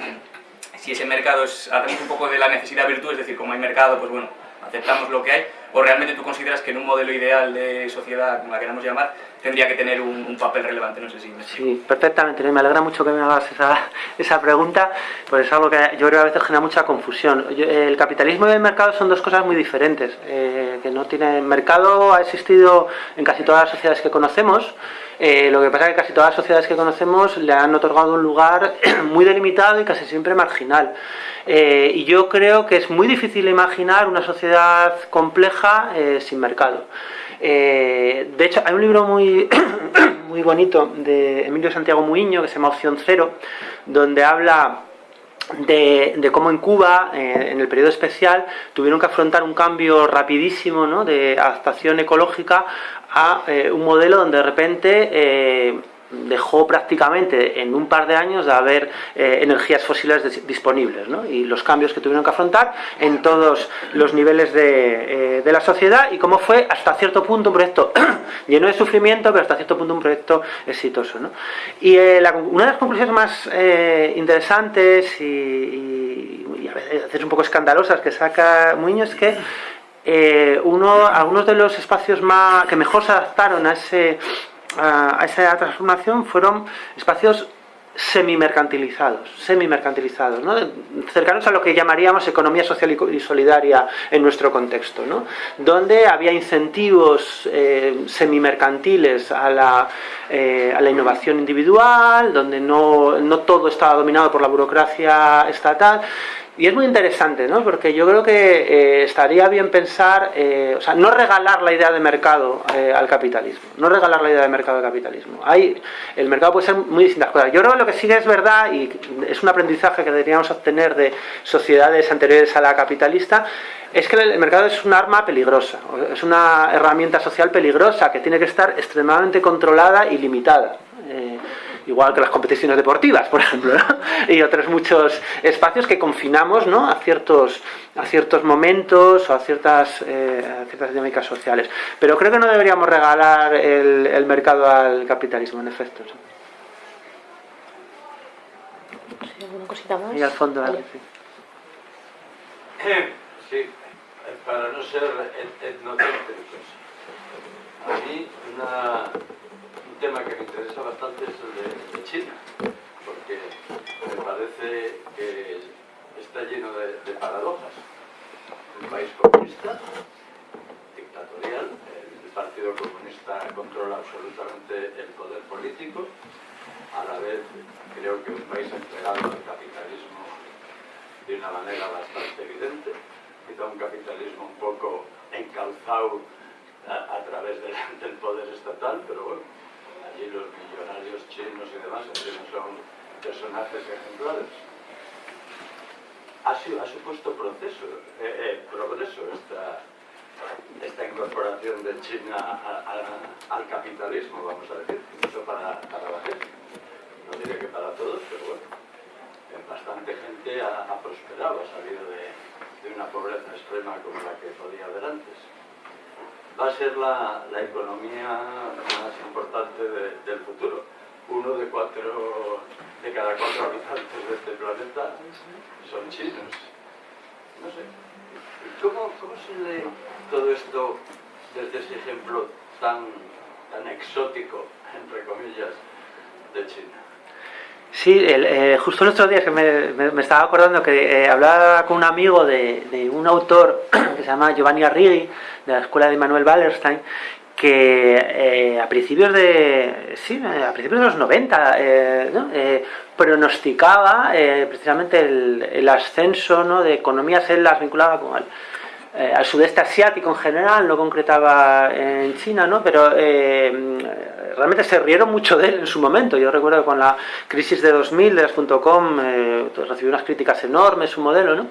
si ese mercado es, un poco de la necesidad virtud, es decir, como hay mercado, pues bueno, aceptamos lo que hay, o realmente tú consideras que en un modelo ideal de sociedad, como la queramos llamar, tendría que tener un, papel relevante, no sé si me Sí, perfectamente, me alegra mucho que me hagas esa, esa pregunta, pues es algo que yo creo que a veces genera mucha confusión. el capitalismo y el mercado son dos cosas muy diferentes, eh, que no tiene... mercado ha existido en casi todas las sociedades que conocemos, eh, lo que pasa es que casi todas las sociedades que conocemos le han otorgado un lugar muy delimitado y casi siempre marginal. Eh, y yo creo que es muy difícil imaginar una sociedad compleja eh, sin mercado. de hecho, hay un libro muy, muy bonito de Emilio Santiago Muiño que se llama Opción Cero, donde habla de, cómo en Cuba, en el periodo especial, tuvieron que afrontar un cambio rapidísimo ¿no? de adaptación ecológica a eh, un modelo donde de repente eh, dejó prácticamente en un par de años de haber eh, energías fósiles disponibles ¿no? y los cambios que tuvieron que afrontar en todos los niveles de, la sociedad y cómo fue hasta cierto punto un proyecto lleno de sufrimiento pero hasta cierto punto un proyecto exitoso. ¿no? Y una de las conclusiones más interesantes y, y, a veces un poco escandalosas que saca Muñoz es que eh, uno, algunos de los espacios que mejor se adaptaron a, esa transformación fueron espacios semi-mercantilizados, semi-mercantilizados, ¿no? cercanos a lo que llamaríamos economía social y solidaria en nuestro contexto, donde había incentivos eh, semi-mercantiles a, la, eh, innovación individual, donde no todo estaba dominado por la burocracia estatal, y es muy interesante, ¿no? Porque yo creo que eh, estaría bien pensar, eh, o sea, no regalar la idea de mercado eh, al capitalismo, no regalar la idea de mercado al capitalismo. Hay, el mercado puede ser muy distintas cosas. Yo creo que lo que sí es verdad, y es un aprendizaje que deberíamos obtener de sociedades anteriores a la capitalista, es que el mercado es un arma peligrosa, es una herramienta social peligrosa que tiene que estar extremadamente controlada y limitada igual que las competiciones deportivas, por ejemplo, y otros muchos espacios que confinamos ¿no? a, ciertos, a ciertos momentos o a ciertas, eh, ciertas dinámicas sociales. Pero creo que no deberíamos regalar el, mercado al capitalismo, en efecto. ¿Alguna cosita más? Y al fondo, vale. sí. para no ser etnocéntricos. A mí una tema que me interesa bastante es el de, China, porque me parece que está lleno de, paradojas. Un país comunista, dictatorial, el Partido Comunista controla absolutamente el poder político, a la vez creo que un país entregado al capitalismo de una manera bastante evidente, quizá un capitalismo un poco encalzado a, través del poder estatal, pero bueno, allí los millonarios chinos y demás son personajes ejemplares. Ha, supuesto proceso, eh, eh, progreso esta, incorporación de China al capitalismo, vamos a decir, incluso para, para la gente. No diré que para todos, pero bueno, bastante gente ha, prosperado, ha salido de, de una pobreza extrema como la que podía haber antes va a ser la, economía más importante del futuro. Uno de, cuatro, de cada cuatro habitantes de este planeta son chinos. No sé. ¿Cómo, cómo se lee todo esto desde ese ejemplo tan, tan exótico, entre comillas, de China? Sí, eh, justo el otro día que me, estaba acordando que eh, hablaba con un amigo de, un autor que se llama Giovanni Arrighi, de la escuela de Manuel Wallerstein, que eh, a principios de sí, a principios de los 90 eh, pronosticaba precisamente el, ascenso ¿no? de economías en las vinculadas con el, al sudeste asiático en general, no concretaba en China, ¿no? pero realmente se rieron mucho de él en su momento. Yo recuerdo que con la crisis de 2000 de las .com recibió unas críticas enormes su modelo, ¿no?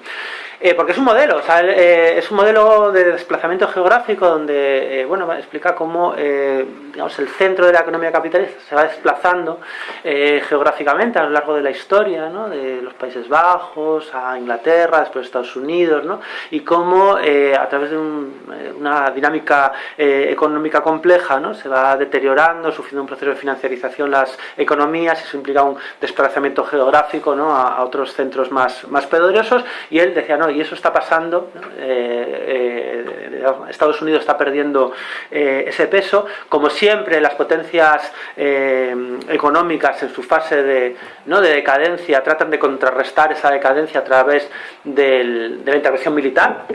Eh, porque es un modelo, eh, es un modelo de desplazamiento geográfico donde, eh, bueno, explica cómo, digamos, el centro de la economía capitalista se va desplazando geográficamente a lo largo de la historia, ¿no? De los Países Bajos a Inglaterra, después Estados Unidos, ¿no? Y cómo a través de una dinámica económica compleja, ¿no? Se va deteriorando, sufriendo un proceso de financiarización las economías, eso implica un desplazamiento geográfico, ¿no? A, otros centros más, más poderosos, y él decía, no, y eso está pasando, eh, eh, Estados Unidos está perdiendo eh, ese peso, como siempre las potencias económicas en su fase de, ¿no? de decadencia tratan de contrarrestar esa decadencia a través de la intervención militar,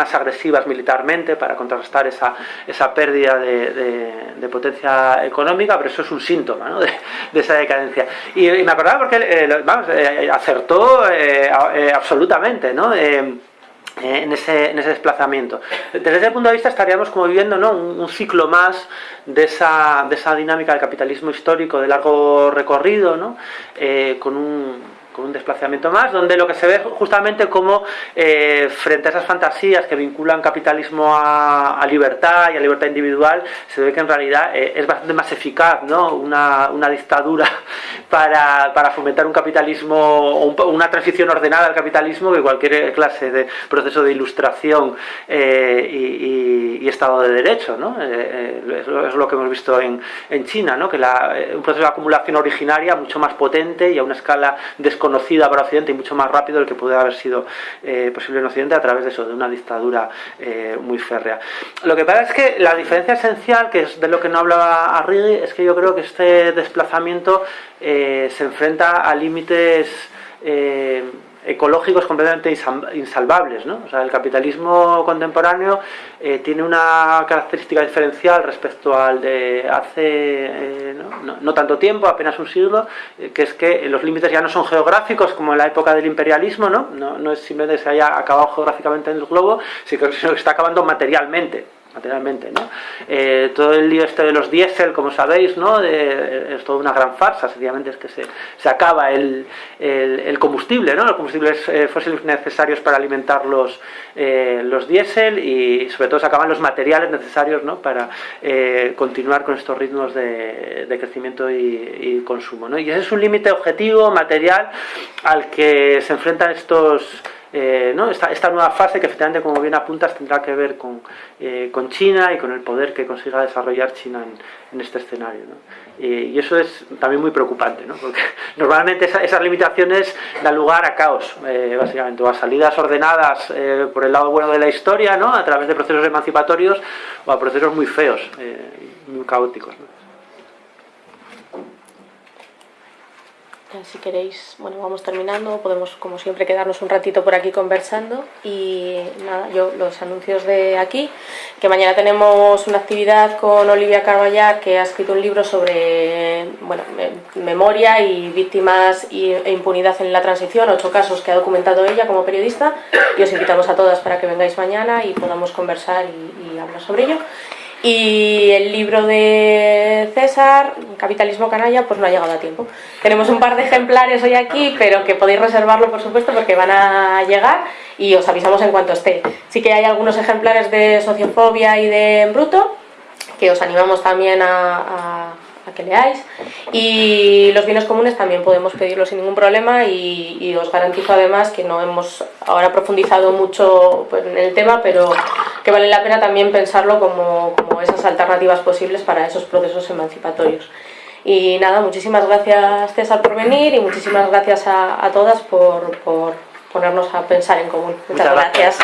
más agresivas militarmente para contrarrestar esa, esa pérdida de, potencia económica, pero eso es un síntoma de, esa decadencia. Y, me acordaba porque vamos, acertó absolutamente, ¿no? Eh, en ese, en ese, desplazamiento. Desde ese punto de vista estaríamos como viviendo ¿no? un, ciclo más de esa, de esa, dinámica del capitalismo histórico de largo recorrido, ¿no? Eh, con un con un desplazamiento más, donde lo que se ve justamente como eh, frente a esas fantasías que vinculan capitalismo a, libertad y a libertad individual, se ve que en realidad eh, es bastante más eficaz ¿no? una, una dictadura para, para, fomentar un capitalismo o una transición ordenada al capitalismo que cualquier clase de proceso de ilustración eh, y, Estado de Derecho. ¿no? es, lo, que hemos visto en, en China, ¿no? que un proceso de acumulación originaria mucho más potente y a una escala de conocida para Occidente y mucho más rápido del que puede haber sido eh, posible en Occidente a través de eso, de una dictadura eh, muy férrea. Lo que pasa es que la diferencia esencial, que es de lo que no hablaba Arrigui, es que yo creo que este desplazamiento eh, se enfrenta a límites ecológicos completamente insalvables. ¿no? O sea, el capitalismo contemporáneo eh, tiene una característica diferencial respecto al de hace eh, ¿no? tanto tiempo, apenas un siglo, eh, que es que los límites ya no son geográficos como en la época del imperialismo, no, no, es simplemente que se haya acabado geográficamente en el globo, sino que se está acabando materialmente materialmente, ¿no? Eh, todo el lío este de los diésel, como sabéis, ¿no? es toda una gran farsa, sencillamente es que se, se acaba el, el, combustible, ¿no? Los combustibles eh, fósiles necesarios para alimentar los, eh, los diésel y sobre todo se acaban los materiales necesarios, ¿no? Para continuar con estos ritmos de, de crecimiento y, y, consumo, ¿no? Y ese es un límite objetivo, material, al que se enfrentan estos eh, ¿no? esta, esta, nueva fase que efectivamente, como bien apuntas, tendrá que ver con, eh, con China y con el poder que consiga desarrollar China en, este escenario. ¿no? y eso es también muy preocupante, ¿no? porque normalmente esas limitaciones dan lugar a caos, eh, básicamente, o a salidas ordenadas por el lado bueno de la historia, ¿no? a través de procesos emancipatorios, o a procesos muy feos, muy caóticos. Si queréis, bueno, vamos terminando, podemos como siempre quedarnos un ratito por aquí conversando. Y nada, yo los anuncios de aquí, que mañana tenemos una actividad con Olivia Carballar que ha escrito un libro sobre bueno, memoria y víctimas e impunidad en la transición, ocho casos que ha documentado ella como periodista. Y os invitamos a todas para que vengáis mañana y podamos conversar y, y hablar sobre ello. Y el libro de César, Capitalismo Canalla, pues no ha llegado a tiempo. Tenemos un par de ejemplares hoy aquí, pero que podéis reservarlo, por supuesto, porque van a llegar y os avisamos en cuanto esté. Sí que hay algunos ejemplares de Sociofobia y de Bruto, que os animamos también a que leáis. Y los bienes comunes también podemos pedirlos sin ningún problema y, os garantizo además que no hemos ahora profundizado mucho pues, en el tema, pero que vale la pena también pensarlo como, como esas alternativas posibles para esos procesos emancipatorios. Y nada, muchísimas gracias César por venir y muchísimas gracias a, todas por, por ponernos a pensar en común. Muchas, gracias.